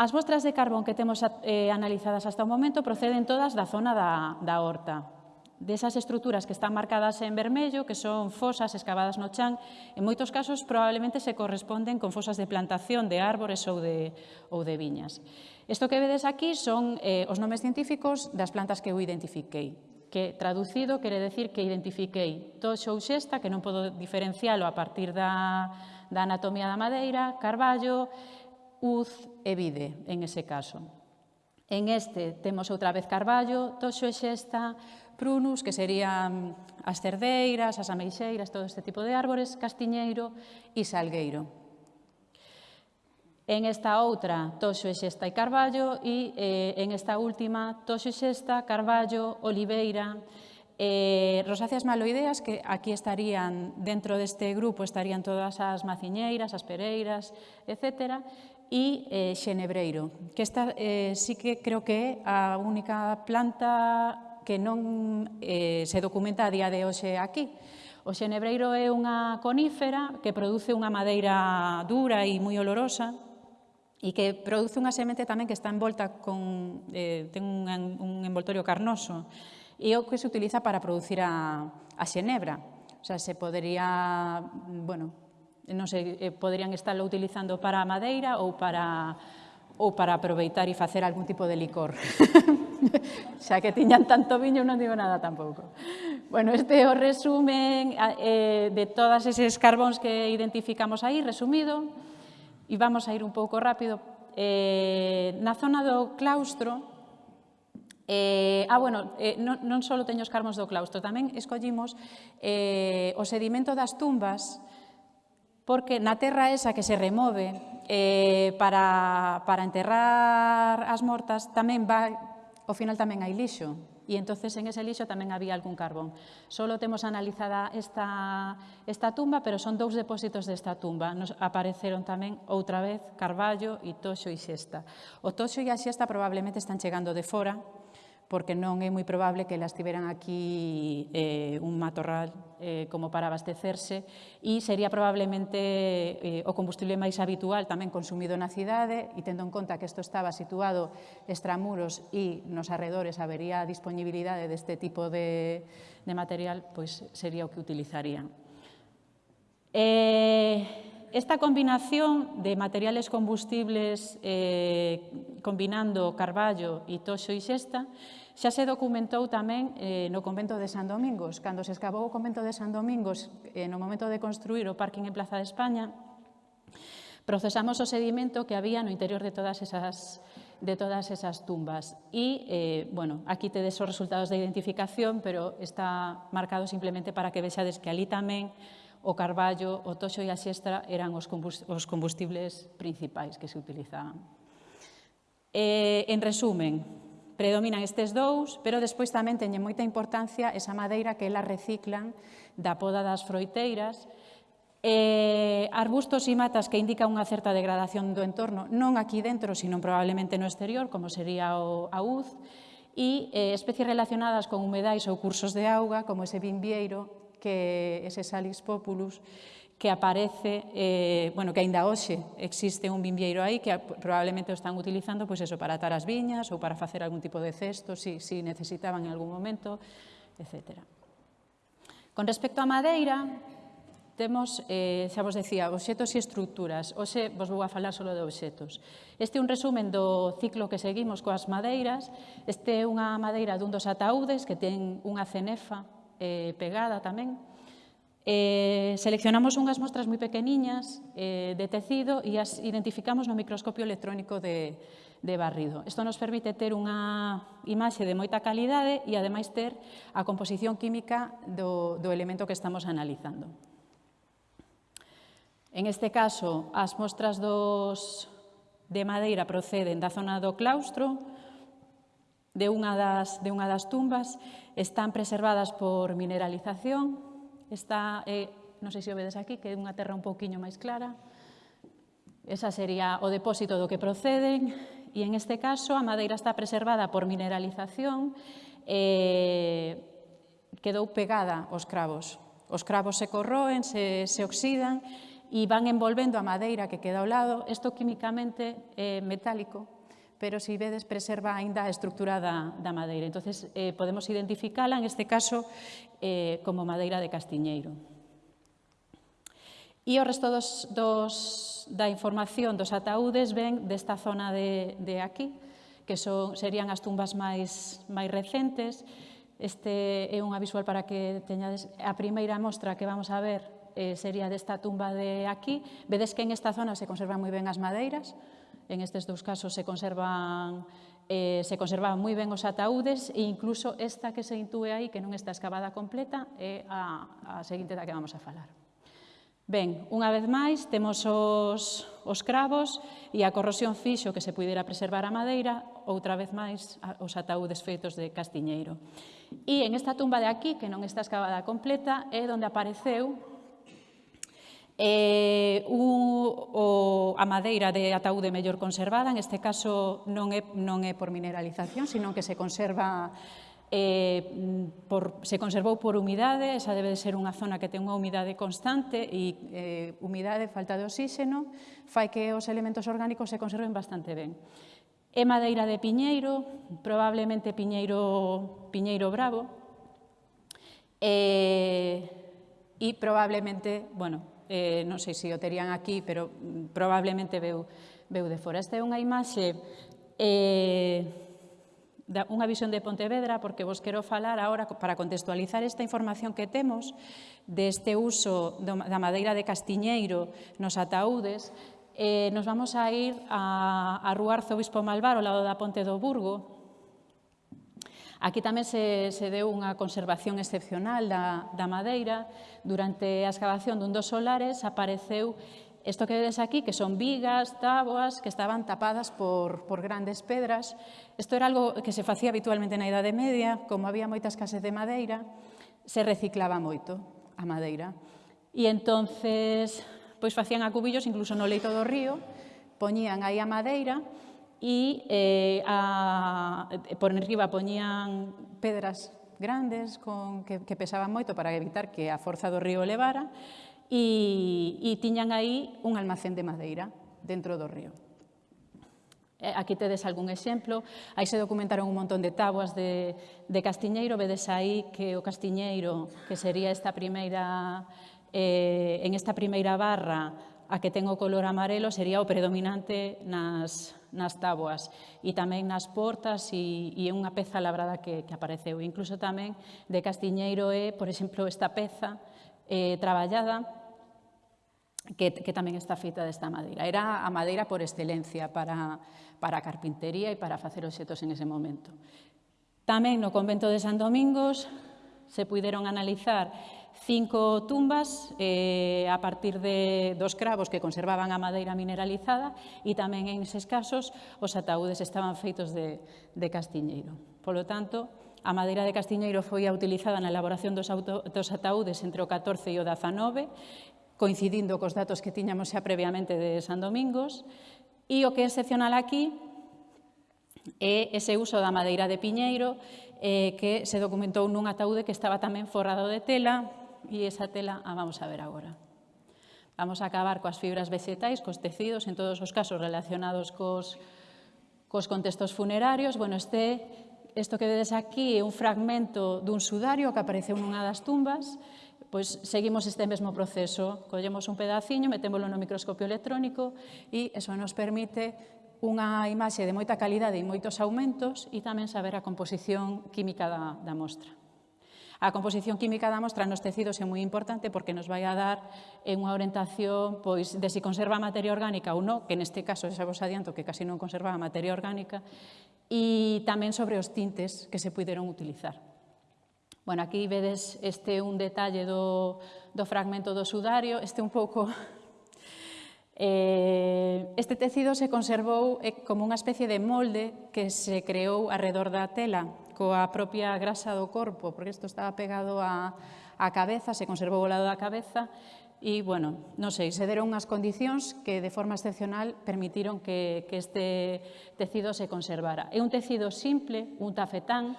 As mostras de carbón que temos eh, analizadas hasta o momento proceden todas da zona da, da horta, desas estruturas que están marcadas en vermello, que son fosas excavadas no chan, en moitos casos probablemente se corresponden con fosas de plantación de árbores ou de, ou de viñas. Isto que vedes aquí son eh, os nomes científicos das plantas que eu identifiquei que traducido quere decir que identifiquei toxo ou xesta, que non podo diferencialo a partir da, da anatomía da madeira, carballo, uz e vide, en ese caso. En este temos outra vez carballo, toxo e xesta, prunus, que serían as cerdeiras, as ameixeiras, todo este tipo de árbores, castiñeiro e salgueiro. En esta outra, Toxo e Xesta e Carballo e eh, en esta última, Toxo e Xesta, Carballo, Oliveira, eh, rosáceas maloideas, que aquí estarían, dentro deste grupo, estarían todas as maciñeiras, as pereiras, etc., e eh, xenebreiro, que esta eh, sí que creo que é a única planta que non eh, se documenta a día de hoxe aquí. O xenebreiro é unha conífera que produce unha madeira dura e moi olorosa, e que produce unha semente tamén que está envolta con, eh, ten un, un envoltorio carnoso e o que se utiliza para producir a, a xenebra. O sea, se podería, bueno, non sei, eh, poderían estarlo utilizando para a madeira ou para ou para aproveitar e facer algún tipo de licor. xa que tiñan tanto viño non digo nada tampouco. Bueno, este é o resumen eh, de todas eses carbóns que identificamos aí, resumido e vamos a ir un pouco rápido. Eh, na zona do claustro, Eh, ah, bueno, eh, non, non só teño os carmos do claustro, tamén escollimos eh, o sedimento das tumbas porque na terra esa que se remove eh, para, para enterrar as mortas tamén vai, ao final tamén hai lixo, e entonces en ese lixo tamén había algún carbón. Solo temos analizada esta, esta tumba, pero son dous depósitos desta tumba. Nos apareceron tamén outra vez Carballo, e Toxo e Xesta. O Toxo e a Xesta probablemente están chegando de fora, porque non é moi probable que elas tiveran aquí eh, un matorral eh, como para abastecerse e sería probablemente eh, o combustible máis habitual tamén consumido na cidade e tendo en conta que isto estaba situado extramuros e nos arredores habería disponibilidade deste tipo de, de material, pois sería o que utilizarían. Eh, esta combinación de materiales combustibles eh, combinando carballo e toxo e xesta Xa se documentou tamén eh, no convento de San Domingos. Cando se escavou o convento de San Domingos, eh, no momento de construir o parking en Plaza de España, procesamos o sedimento que había no interior de todas esas de todas esas tumbas. E, eh, bueno, aquí tedes os resultados de identificación, pero está marcado simplemente para que vexades que ali tamén o carballo, o toxo e a xestra eran os combustibles principais que se utilizaban. Eh, en resumen, predominan estes dous, pero despois tamén teñen moita importancia esa madeira que elas reciclan da poda das froiteiras, eh, arbustos e matas que indica unha certa degradación do entorno, non aquí dentro, sino probablemente no exterior, como sería o aúz, e eh, especies relacionadas con humedais ou cursos de auga, como ese vimbieiro, que ese salis populus, que aparece, eh, bueno, que aínda hoxe existe un viñeiro aí que probablemente o están utilizando pois eso, para atar as viñas ou para facer algún tipo de cesto, si, si necesitaban en algún momento, etc. Con respecto á madeira, temos, eh, xa vos decía, obxetos e estructuras. Hoxe vos vou a falar solo de obxetos. Este é un resumen do ciclo que seguimos coas madeiras. Este é unha madeira dun dos ataúdes que ten unha cenefa eh, pegada tamén, Eh, seleccionamos unhas mostras moi pequeniñas eh, de tecido e as identificamos no microscopio electrónico de, de barrido. Isto nos permite ter unha imaxe de moita calidade e, ademais, ter a composición química do, do elemento que estamos analizando. En este caso, as mostras dos, de madeira proceden da zona do claustro, de unha das, de unha das tumbas, están preservadas por mineralización Esta eh, non sei se o vedes aquí, que é unha terra un pouquiño máis clara. Esa sería o depósito do que proceden e en este caso a madeira está preservada por mineralización e quedou pegada aos cravos. Os cravos se corroen, se, se oxidan e van envolvendo a madeira que queda ao lado. Isto químicamente é metálico, pero se si vedes preserva aínda a estructura da, da madeira. Entón, eh, podemos identificala, en este caso, eh, como madeira de castiñeiro. E o resto dos, dos, da información dos ataúdes ven desta zona de, de aquí, que son, serían as tumbas máis, máis recentes. Este é unha visual para que teñades a primeira mostra que vamos a ver eh, sería desta tumba de aquí. Vedes que en esta zona se conservan moi ben as madeiras, en estes dous casos se conservan eh, se conservaban moi ben os ataúdes e incluso esta que se intúe aí, que non está excavada completa, é a, a seguinte da que vamos a falar. Ben, unha vez máis, temos os, os cravos e a corrosión fixo que se pudera preservar a madeira, outra vez máis os ataúdes feitos de castiñeiro. E en esta tumba de aquí, que non está excavada completa, é onde apareceu eh, un, o, a madeira de ataúde mellor conservada, en este caso non é, non é por mineralización, sino que se conserva eh, por, se conservou por humidade, esa debe de ser unha zona que ten unha humidade constante e eh, humidade, falta de oxígeno, fai que os elementos orgánicos se conserven bastante ben. É madeira de piñeiro, probablemente piñeiro, piñeiro bravo, eh, e probablemente, bueno, eh, non sei se o terían aquí, pero mm, probablemente veu, veu de fora. Esta é unha imaxe eh, da, unha visión de Pontevedra, porque vos quero falar agora, para contextualizar esta información que temos, deste uso do, da madeira de castiñeiro nos ataúdes, eh, nos vamos a ir a, a Rúa Arzobispo Malvar, ao lado da Ponte do Burgo, Aquí tamén se, se deu unha conservación excepcional da, da madeira. Durante a excavación dun dos solares apareceu Isto que vedes aquí, que son vigas, táboas, que estaban tapadas por, por grandes pedras. Isto era algo que se facía habitualmente na Idade Media, como había moita escasez de madeira, se reciclaba moito a madeira. E entonces, pois facían a cubillos incluso no leito do río, poñían aí a madeira, e eh, a, eh, por enriba poñían pedras grandes con, que, que pesaban moito para evitar que a forza do río levara e, e tiñan aí un almacén de madeira dentro do río. Eh, aquí tedes algún exemplo. Aí se documentaron un montón de tabuas de, de castiñeiro. Vedes aí que o castiñeiro, que sería esta primeira, eh, en esta primeira barra, a que ten o color amarelo, sería o predominante nas, nas táboas e tamén nas portas e, e unha peza labrada que, que apareceu. Incluso tamén de Castiñeiro é, por exemplo, esta peza eh, traballada que, que tamén está feita desta madeira. Era a madeira por excelencia para, para a carpintería e para facer objetos en ese momento. Tamén no convento de San Domingos se puideron analizar cinco tumbas eh, a partir de dos cravos que conservaban a madeira mineralizada e tamén en eses casos os ataúdes estaban feitos de, de castiñeiro. Polo tanto, a madeira de castiñeiro foi utilizada na elaboración dos, auto, dos ataúdes entre o 14 e o 19, coincidindo cos datos que tiñamos xa previamente de San Domingos, e o que é excepcional aquí é ese uso da madeira de piñeiro eh, que se documentou nun ataúde que estaba tamén forrado de tela, e esa tela a vamos a ver agora. Vamos a acabar coas fibras vegetais, cos tecidos, en todos os casos relacionados cos, cos contextos funerarios. Bueno, este, isto que vedes aquí é un fragmento dun sudario que apareceu nunha das tumbas pois seguimos este mesmo proceso. Collemos un pedaciño, metémolo no microscopio electrónico e eso nos permite unha imaxe de moita calidade e moitos aumentos e tamén saber a composición química da, da mostra. A composición química da mostra nos tecidos é moi importante porque nos vai a dar eh, unha orientación pois, de se si conserva materia orgánica ou non, que neste caso xa vos adianto que casi non conserva a materia orgánica, e tamén sobre os tintes que se puderon utilizar. Bueno, aquí vedes este un detalle do, do fragmento do sudario, este un pouco Eh, este tecido se conservou eh, como unha especie de molde que se creou arredor da tela coa propia grasa do corpo, porque isto estaba pegado á, á cabeza, se conservou o lado da cabeza, e, bueno, non sei, se deron unhas condicións que de forma excepcional permitiron que, que este tecido se conservara. É un tecido simple, un tafetán,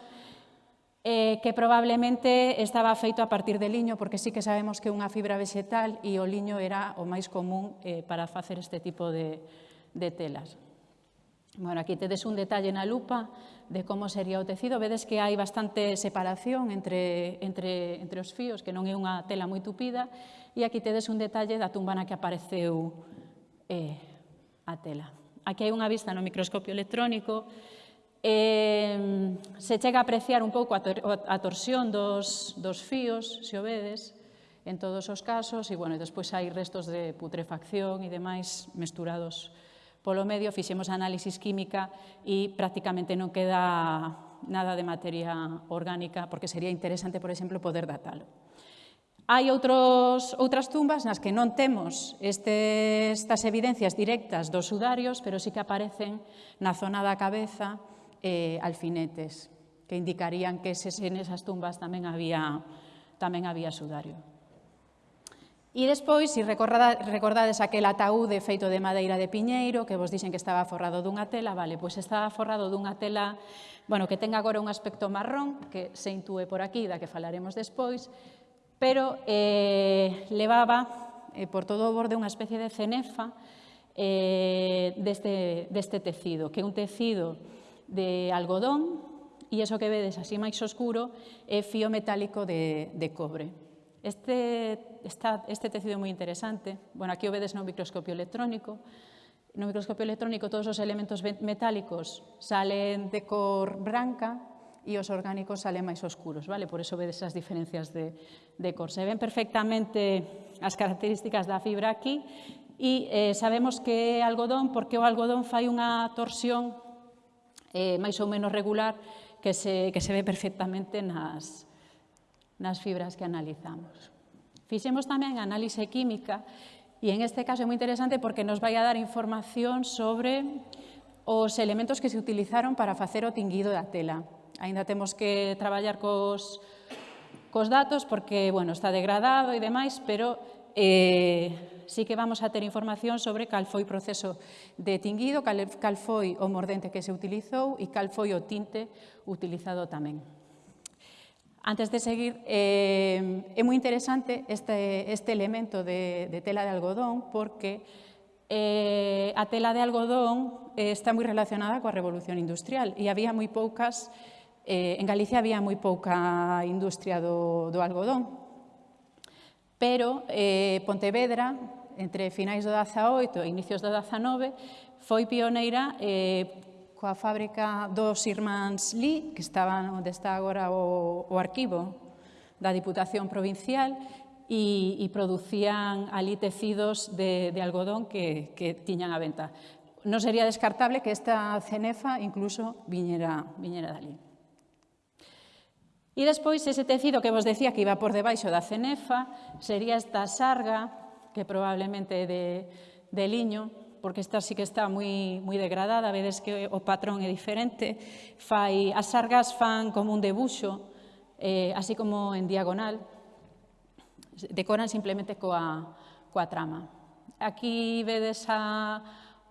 eh, que probablemente estaba feito a partir de liño, porque sí que sabemos que unha fibra vegetal e o liño era o máis común eh, para facer este tipo de, de telas. Bueno, aquí tedes un detalle na lupa de como sería o tecido. Vedes que hai bastante separación entre, entre, entre os fíos, que non é unha tela moi tupida, e aquí tedes un detalle da tumba na que apareceu eh, a tela. Aquí hai unha vista no microscopio electrónico, eh, se chega a apreciar un pouco a, tor a torsión dos, dos fíos, se o vedes, en todos os casos, e, bueno, e despois hai restos de putrefacción e demais mesturados Polo medio fixemos análisis química e prácticamente non queda nada de materia orgánica, porque sería interesante, por exemplo, poder datalo. Hai outros, outras tumbas nas que non temos este, estas evidencias directas dos sudarios, pero sí que aparecen na zona da cabeza eh, alfinetes, que indicarían que ses, en esas tumbas tamén había, tamén había sudario. E despois, se recordades aquel ataúde feito de madeira de piñeiro, que vos dixen que estaba forrado dunha tela, vale, pois estaba forrado dunha tela, bueno, que ten agora un aspecto marrón, que se intúe por aquí, da que falaremos despois, pero eh, levaba eh, por todo o borde unha especie de cenefa eh, deste, deste tecido, que é un tecido de algodón, e iso que vedes así máis oscuro é fío metálico de, de cobre. Este, está, este tecido é moi interesante. Bueno, aquí o vedes no microscopio electrónico. No microscopio electrónico todos os elementos metálicos salen de cor branca e os orgánicos salen máis oscuros, vale? Por eso vedes as diferencias de, de cor. Se ven perfectamente as características da fibra aquí e eh, sabemos que é algodón porque o algodón fai unha torsión eh, máis ou menos regular que se, que se ve perfectamente nas, nas fibras que analizamos. Fixemos tamén análise química e en este caso é moi interesante porque nos vai a dar información sobre os elementos que se utilizaron para facer o tinguido da tela. Ainda temos que traballar cos, cos datos porque bueno, está degradado e demais, pero eh, sí que vamos a ter información sobre cal foi o proceso de tinguido, cal, cal foi o mordente que se utilizou e cal foi o tinte utilizado tamén. Antes de seguir, eh, é moi interesante este, este elemento de, de tela de algodón porque eh, a tela de algodón eh, está moi relacionada coa revolución industrial e había moi poucas, eh, en Galicia había moi pouca industria do, do algodón. Pero eh, Pontevedra, entre finais do 18 e inicios do 19, foi pioneira eh, coa fábrica dos irmáns Lee, que estaba onde está agora o, o arquivo da Diputación Provincial, e, e producían ali tecidos de, de algodón que, que tiñan a venta. Non sería descartable que esta cenefa incluso viñera, viñera dali. E despois, ese tecido que vos decía que iba por debaixo da cenefa, sería esta sarga, que probablemente é de, de liño, porque esta sí que está moi, moi degradada, vedes que o patrón é diferente, fai, as sargas fan como un debuxo, eh, así como en diagonal, decoran simplemente coa, coa trama. Aquí vedes a,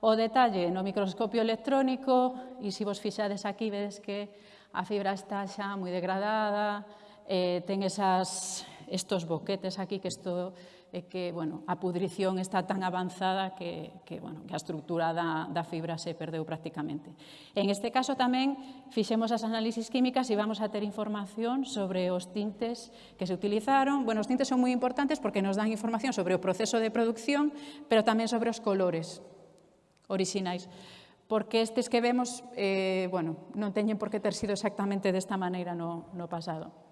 o detalle no microscopio electrónico e se vos fixades aquí vedes que a fibra está xa moi degradada, eh, ten esas, estos boquetes aquí que isto é que bueno, a pudrición está tan avanzada que, que, bueno, que a estructura da, da fibra se perdeu prácticamente. En este caso tamén fixemos as análisis químicas e vamos a ter información sobre os tintes que se utilizaron. Bueno, os tintes son moi importantes porque nos dan información sobre o proceso de producción, pero tamén sobre os colores orixinais porque estes que vemos eh, bueno, non teñen por que ter sido exactamente desta maneira no, no pasado.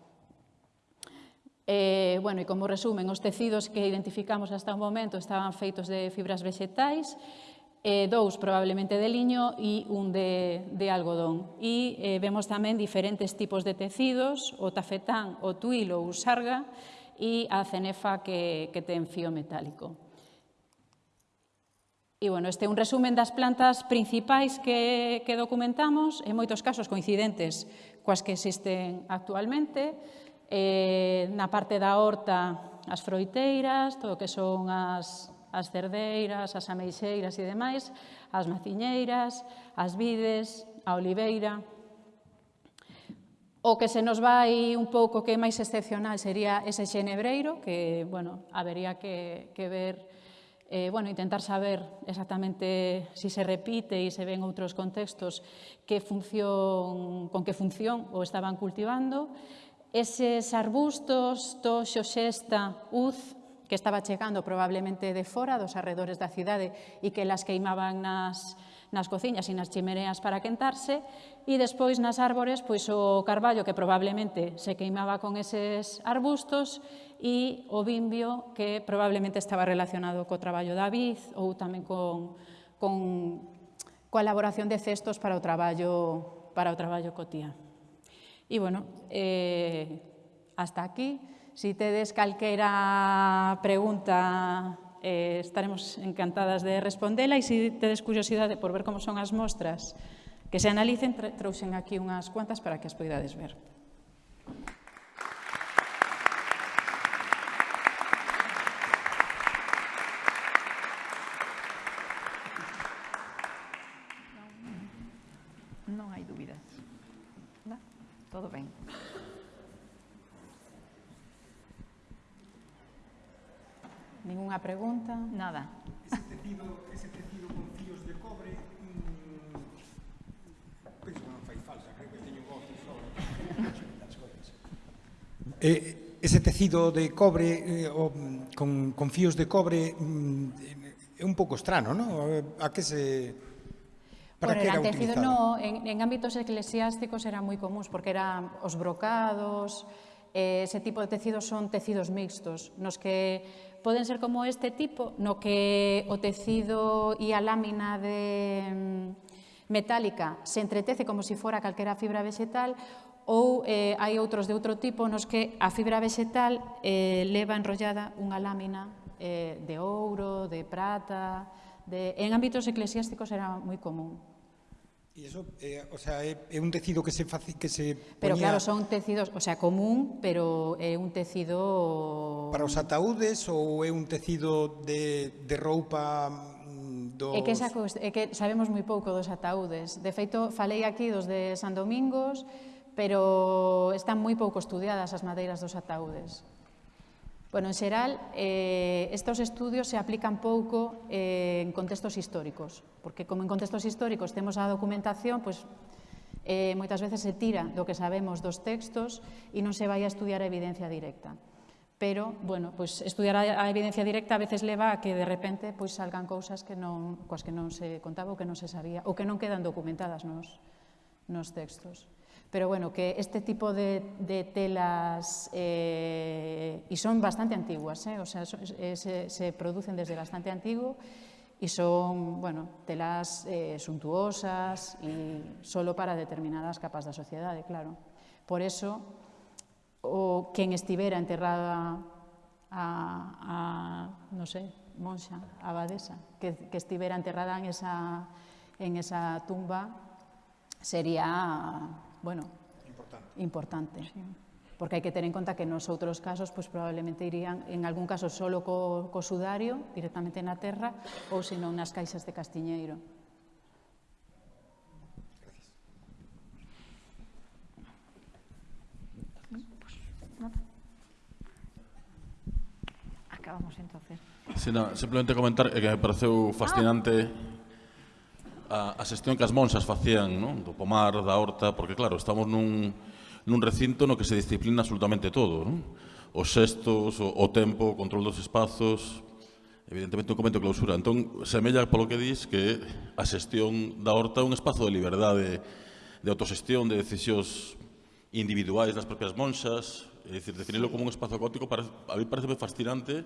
Eh, bueno, e como resumen, os tecidos que identificamos hasta o momento estaban feitos de fibras vegetais, eh, dous probablemente de liño e un de, de algodón. E eh, vemos tamén diferentes tipos de tecidos, o tafetán, o tuil ou sarga e a cenefa que, que ten fío metálico. E, bueno, este é un resumen das plantas principais que, que documentamos, en moitos casos coincidentes coas que existen actualmente, eh, na parte da horta as froiteiras, todo o que son as, as cerdeiras, as ameixeiras e demais, as maciñeiras, as vides, a oliveira. O que se nos vai un pouco que é máis excepcional sería ese xenebreiro, que, bueno, habería que, que ver eh, bueno, intentar saber exactamente si se repite e se ven outros contextos que función, con que función o estaban cultivando Eses arbustos, toxo, xesta, uz, que estaba chegando probablemente de fora dos arredores da cidade e que las queimaban nas, nas cociñas e nas chimereas para quentarse e despois nas árbores pois o carballo que probablemente se queimaba con eses arbustos e o bimbio que probablemente estaba relacionado co traballo da vid ou tamén con, con coa elaboración de cestos para o traballo para o traballo cotía. E, bueno, eh, hasta aquí. Si tedes calquera pregunta, eh, estaremos encantadas de respondela e se si tedes curiosidade por ver como son as mostras que se analicen, trouxen aquí unhas cuantas para que as poidades ver. ¿Alguna pregunta? Nada. Ese tecido, ese tecido con fíos de cobre, mmm, penso que non fai falsa, creo que teño voz sobre as. Eh, ese tecido de cobre eh, o, mm, con, con fíos de cobre mm, é un pouco estrano, non? A que se... Para bueno, que era tecido, no, en, en ámbitos eclesiásticos era moi comuns, porque eran os brocados, eh, ese tipo de tecidos son tecidos mixtos, nos que poden ser como este tipo, no que o tecido e a lámina de mm, metálica se entretece como se si fora calquera fibra vegetal, ou eh, hai outros de outro tipo nos que a fibra vegetal eh, leva enrollada unha lámina eh, de ouro, de prata, de... en ámbitos eclesiásticos era moi común. E iso, eh, o sea, é, é un tecido que se faci, que se poñía... Pero claro, son tecidos, o sea, común, pero é un tecido... Para os ataúdes ou é un tecido de, de roupa mm, dos... É que, esa, é que sabemos moi pouco dos ataúdes. De feito, falei aquí dos de San Domingos, pero están moi pouco estudiadas as madeiras dos ataúdes. Bueno, en xeral, eh, estos estudios se aplican pouco eh, en contextos históricos, porque como en contextos históricos temos a documentación, pues, eh, moitas veces se tira do que sabemos dos textos e non se vai a estudiar a evidencia directa. Pero, bueno, pues, estudiar a, a evidencia directa a veces leva a que de repente pues, salgan cousas que non, coas que non se contaba ou que non se sabía ou que non quedan documentadas nos, nos textos. Pero bueno, que este tipo de, de telas, eh, y son bastante antiguas, eh, o sea, eh, se, producen desde bastante antiguo y son, bueno, telas suntuosas y solo para determinadas capas da sociedade, claro. Por eso, o quen estivera enterrada a, a non sei, monxa, abadesa, que, que estivera enterrada en esa, en esa tumba, sería bueno, importante. importante. Sí. Porque hai que ter en conta que nos outros casos pois, probablemente irían, en algún caso, solo co, co sudario, directamente na terra, ou senón nas caixas de castiñeiro. acabamos entonces. Sí, no, simplemente comentar eh, que me pareceu fascinante ah a, a xestión que as monxas facían non? do pomar, da horta, porque claro, estamos nun, nun recinto no que se disciplina absolutamente todo. Non? Os xestos, o, o tempo, o control dos espazos, evidentemente un comento clausura. Entón, semella polo que dis que a xestión da horta é un espazo de liberdade, de autoxestión, de decisións individuais das propias monxas, é dicir, definirlo como un espazo caótico, para, a mí parece fascinante,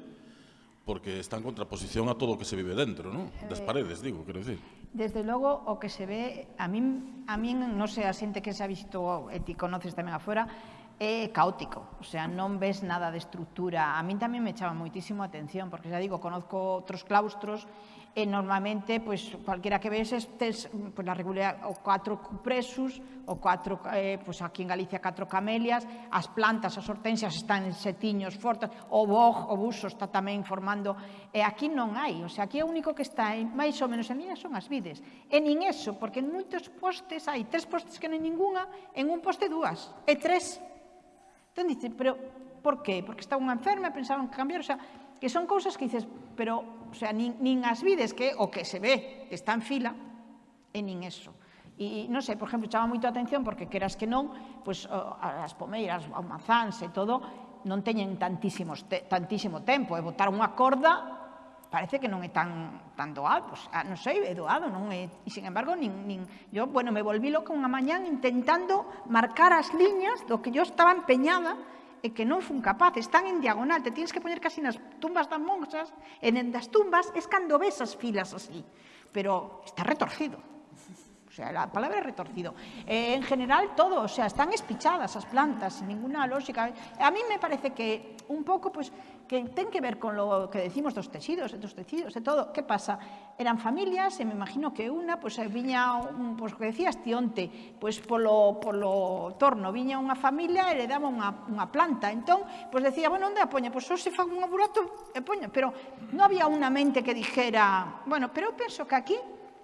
porque está en contraposición a todo o que se vive dentro, non? Das eh, paredes, digo, quero dicir. Desde logo, o que se ve, a min, a min non sei, a xente que ha visto e ti conoces tamén afuera, é caótico, o sea, non ves nada de estructura. A min tamén me chama moitísimo a atención, porque xa digo, conozco outros claustros e normalmente pois, cualquiera que ves tes pois, na regularidade o catro cupresus, o catro, eh, pois, aquí en Galicia catro camelias, as plantas, as hortensias están en setiños fortes, o boj, o buso está tamén formando, e aquí non hai, o sea, aquí o único que está en, máis ou menos en línea son as vides, e nin eso, porque en moitos postes hai tres postes que non hai ninguna, en un poste dúas, e tres. Entón dice, pero por qué? Porque estaba unha enferma e pensaban que cambiar, o sea, que son cousas que dices, pero o sea, nin, nin as vides que o que se ve que está en fila e nin eso. E, non sei, por exemplo, chama moito a atención porque queras que non, pois as pomeiras, os manzáns e todo, non teñen tantísimos te, tantísimo tempo e botar unha corda parece que non é tan, tan doado, pois, non sei, é doado, non é, e sin embargo, nin, nin, yo, bueno, me volví loca unha mañán intentando marcar as liñas do que yo estaba empeñada e que non fun capaz, están en diagonal, te tienes que poñer casi nas tumbas das monxas, e en das tumbas es cando ves as filas así, pero está retorcido. O sea, la palabra es retorcido. Eh, en general, todo, o sea, están espichadas as plantas, sin ninguna lógica. A mí me parece que un pouco, pues, que ten que ver con lo que decimos dos tecidos, dos tecidos, de todo. ¿Qué pasa? Eran familias, e me imagino que una, pues, eh, viña, un, pues, que decías, tionte, pues, polo, polo torno, viña unha familia e le daba unha, unha planta. Entón, pues, decía, bueno, onde a poña? Pues, só se fan un burato e poña. Pero non había unha mente que dijera, bueno, pero penso que aquí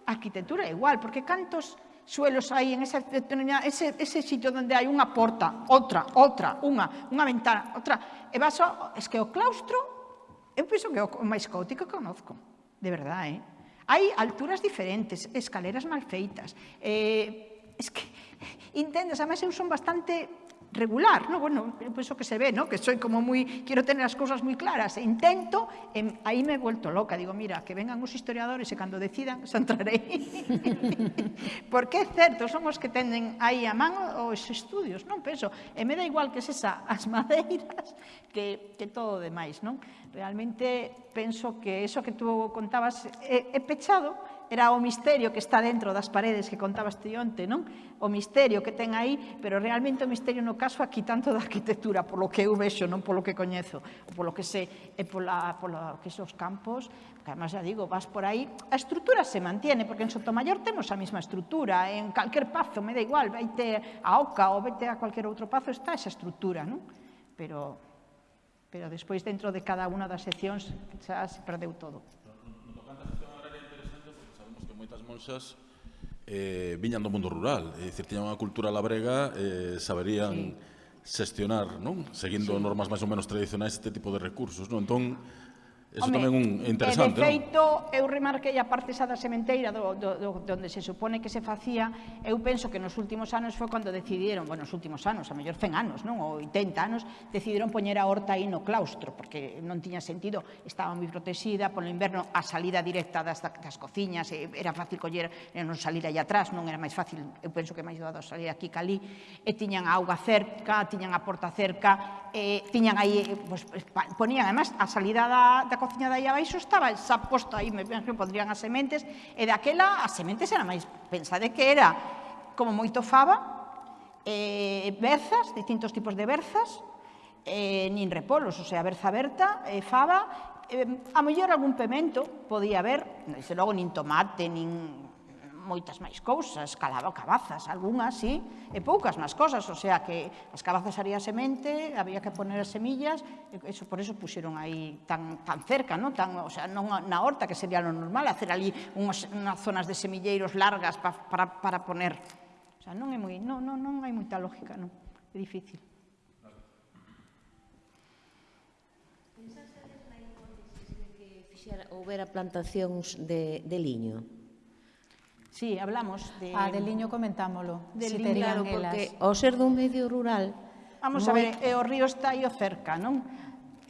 arquitectura é igual, porque cantos suelos hai en esa determinada, ese, ese sitio onde hai unha porta, outra, outra, unha, unha ventana, outra. E vas ao, es que o claustro, eu penso que é o máis caótico que conozco, de verdade, eh? Hai alturas diferentes, escaleras mal feitas, eh, es que, intendes, además eu son bastante regular, ¿no? Bueno, penso que se ve, ¿no? Que soy como muy, quiero tener as cousas moi claras, e intento, e, aí me he vuelto loca, digo, mira, que vengan os historiadores e cando decidan, se entrarei. Porque é certo, son os que tenden aí a man os estudios, non penso, e eh, me dá igual que sesa as madeiras que, que todo o demais, non? Realmente penso que eso que tú contabas eh, é, é pechado, era o misterio que está dentro das paredes que contabas ti onte, non? O misterio que ten aí, pero realmente o misterio no caso aquí tanto da arquitectura, polo que eu vexo, non polo que coñezo, polo que sé, e pola, pola que son os campos, que además já digo, vas por aí, a estrutura se mantiene, porque en Sotomayor temos a mesma estrutura, en calquer pazo, me da igual, veite a Oca ou vete a calquer outro pazo, está esa estrutura, non? Pero, pero despois dentro de cada unha das seccións xa se perdeu todo moitas monxas eh, viñan do mundo rural, é dicir, tiñan unha cultura labrega, eh, saberían sí. xestionar, non? Seguindo sí. normas máis ou menos tradicionais este tipo de recursos, non? Entón, Eso Home, tamén un eh, interesante, de feito, non? eu remarquei a parte xa da sementeira do, do, do, donde se supone que se facía, eu penso que nos últimos anos foi cando decidieron, bueno, nos últimos anos, a mellor 100 anos, non, ou 80 anos, decidiron poñer a horta aí no claustro, porque non tiña sentido, estaba moi protexida, polo inverno a salida directa das, das cociñas, eh, era fácil coller, non salir aí atrás, non era máis fácil, eu penso que máis doado salir aquí calí, e tiñan a auga cerca, tiñan a porta cerca, e tiñan aí, eh, pues, ponían, además, a salida da, da cociña de aí abaixo estaba xa posta aí, me penso que podrían as sementes, e daquela as sementes eran máis, pensade que era como moito fava, eh, berzas, distintos tipos de berzas, eh, nin repolos, o sea, berza aberta, eh, fava, eh, a mellor algún pemento podía haber, desde logo nin tomate, nin moitas máis cousas, calaba cabazas, algunhas sí, e poucas máis cousas, o sea que as cabazas haría semente, había que poner as semillas, e eso, por eso puxeron aí tan, tan cerca, ¿no? tan, o sea, non na horta, que sería lo normal, hacer ali unhas, unhas zonas de semilleiros largas pa, para, para poner. O sea, non é moi, non, non, non hai moita lógica, non, é difícil. De que fixera houbera plantacións de, de liño? Sí, hablamos de... Ah, del liño comentámolo. Del si liño, claro, porque o ao ser dun medio rural... Vamos moi... a ver, e eh, o río está aí cerca, non?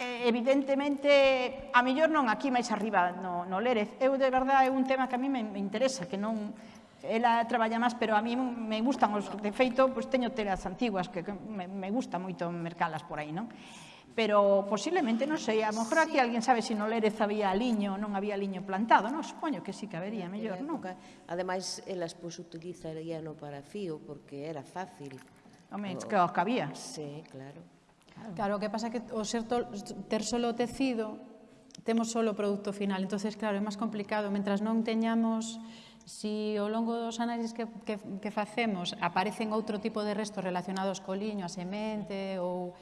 Eh, evidentemente, a mellor non aquí máis arriba no, no Lérez. Eu, de verdade, é un tema que a mí me, me interesa, que non... Ela traballa máis, pero a mí me gustan os... De feito, pois teño telas antiguas, que, que me, me gusta moito mercalas por aí, non? pero posiblemente, non sei, a lo mejor aquí alguén sabe se si no Lérez había liño, non había liño plantado, non? Supoño que sí que habería, mellor, non? Ademais, elas pois utilizarían no para fío porque era fácil. Home, o... que os cabía. Sí, claro. Claro, o que pasa que o ser tol, ter solo tecido temos solo o produto final, entonces claro, é máis complicado, mentras non teñamos Si ao longo dos análises que, que, que facemos aparecen outro tipo de restos relacionados co liño, a semente ou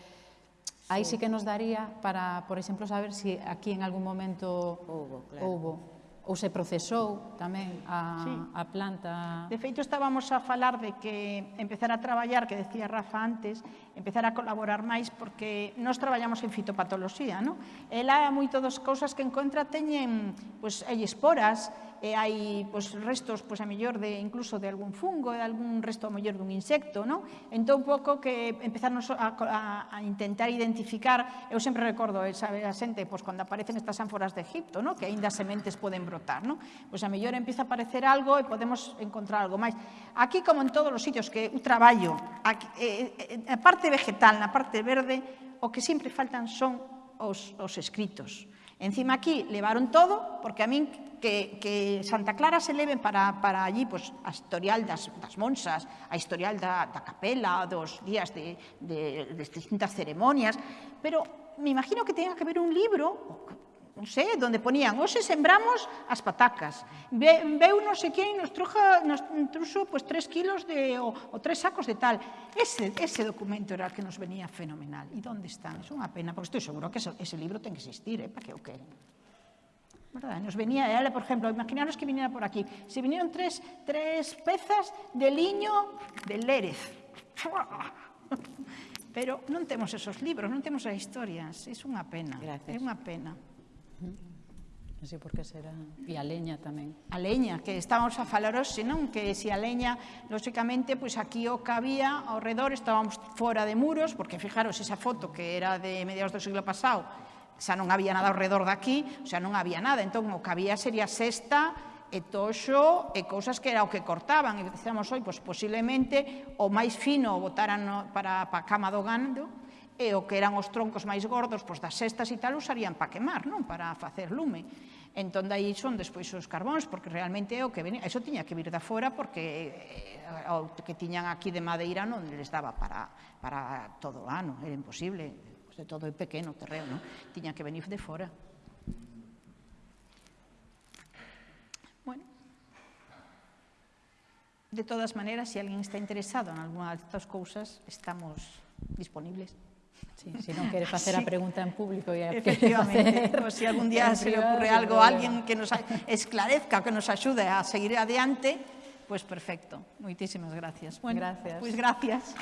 Aí sí que nos daría para, por exemplo, saber se si aquí en algún momento houbo, claro. houbo ou se procesou tamén a, sí. a planta. De feito, estábamos a falar de que empezar a traballar, que decía Rafa antes, empezar a colaborar máis porque nós traballamos en fitopatoloxía, non? Ela é moito das cousas que encontra teñen, pois, hai esporas, e hai pois, restos, pois, a mellor, de, incluso de algún fungo, de algún resto, a mellor, dun insecto, non? Entón, pouco que empezarnos a, a, a intentar identificar, eu sempre recordo, esa a xente, pois, cando aparecen estas ánforas de Egipto, non? Que aínda sementes poden brotar, non? Pois, a mellor, empeza a aparecer algo e podemos encontrar algo máis. Aquí, como en todos os sitios que eu traballo, aquí, eh, eh na parte vegetal, na parte verde, o que sempre faltan son os, os escritos Encima aquí levaron todo, porque a min que, Santa Clara se leven para, para allí pois, a historial das, das monsas, a historial da, da capela, dos días de, de, distintas ceremonias, pero me imagino que tenga que haber un libro non sei, onde ponían, hoxe sembramos as patacas. Ve, veu non sei quen nos, truja, nos truxo pois, pues, 3 kilos de, o, o tres sacos de tal. Ese, ese documento era que nos venía fenomenal. E onde están? É unha pena, porque estou seguro que ese, ese libro ten que existir, eh, para que o queren. ¿Verdad? Nos venía, ela, por exemplo, imaginaros que viniera por aquí. Se vinieron tres, tres pezas de liño de Lérez. Pero non temos esos libros, non temos as historias. É unha pena. Gracias. É unha pena. Non sei por que será. E a leña tamén. A leña, que estábamos a falar hoxe, non? Que se a leña, lóxicamente, pois aquí o que había ao redor, estábamos fora de muros, porque fijaros, esa foto que era de mediados do siglo pasado, xa non había nada ao redor daqui, xa non había nada. Entón, o que había sería sexta, e toxo e cousas que era o que cortaban. E dicíamos, hoy, pois posiblemente o máis fino o botaran para, para a cama do gando, e o que eran os troncos máis gordos pois das cestas e tal usarían para quemar, non para facer lume. Entón, dai son despois os carbóns, porque realmente é o que venía. Eso tiña que vir da fora, porque eh, o que tiñan aquí de madeira non les daba para, para todo o ano, era imposible, pois de todo é pequeno o terreno, non? tiña que venir de fora. Bueno. De todas maneras, se alguén está interesado en algunha destas cousas, estamos disponibles. Sí, si no quieres hacer la pregunta en público. Y Efectivamente, pues si algún día se le ocurre algo a alguien que nos esclarezca, que nos ayude a seguir adelante, pues perfecto. Muchísimas gracias. Bueno, gracias. Pues gracias.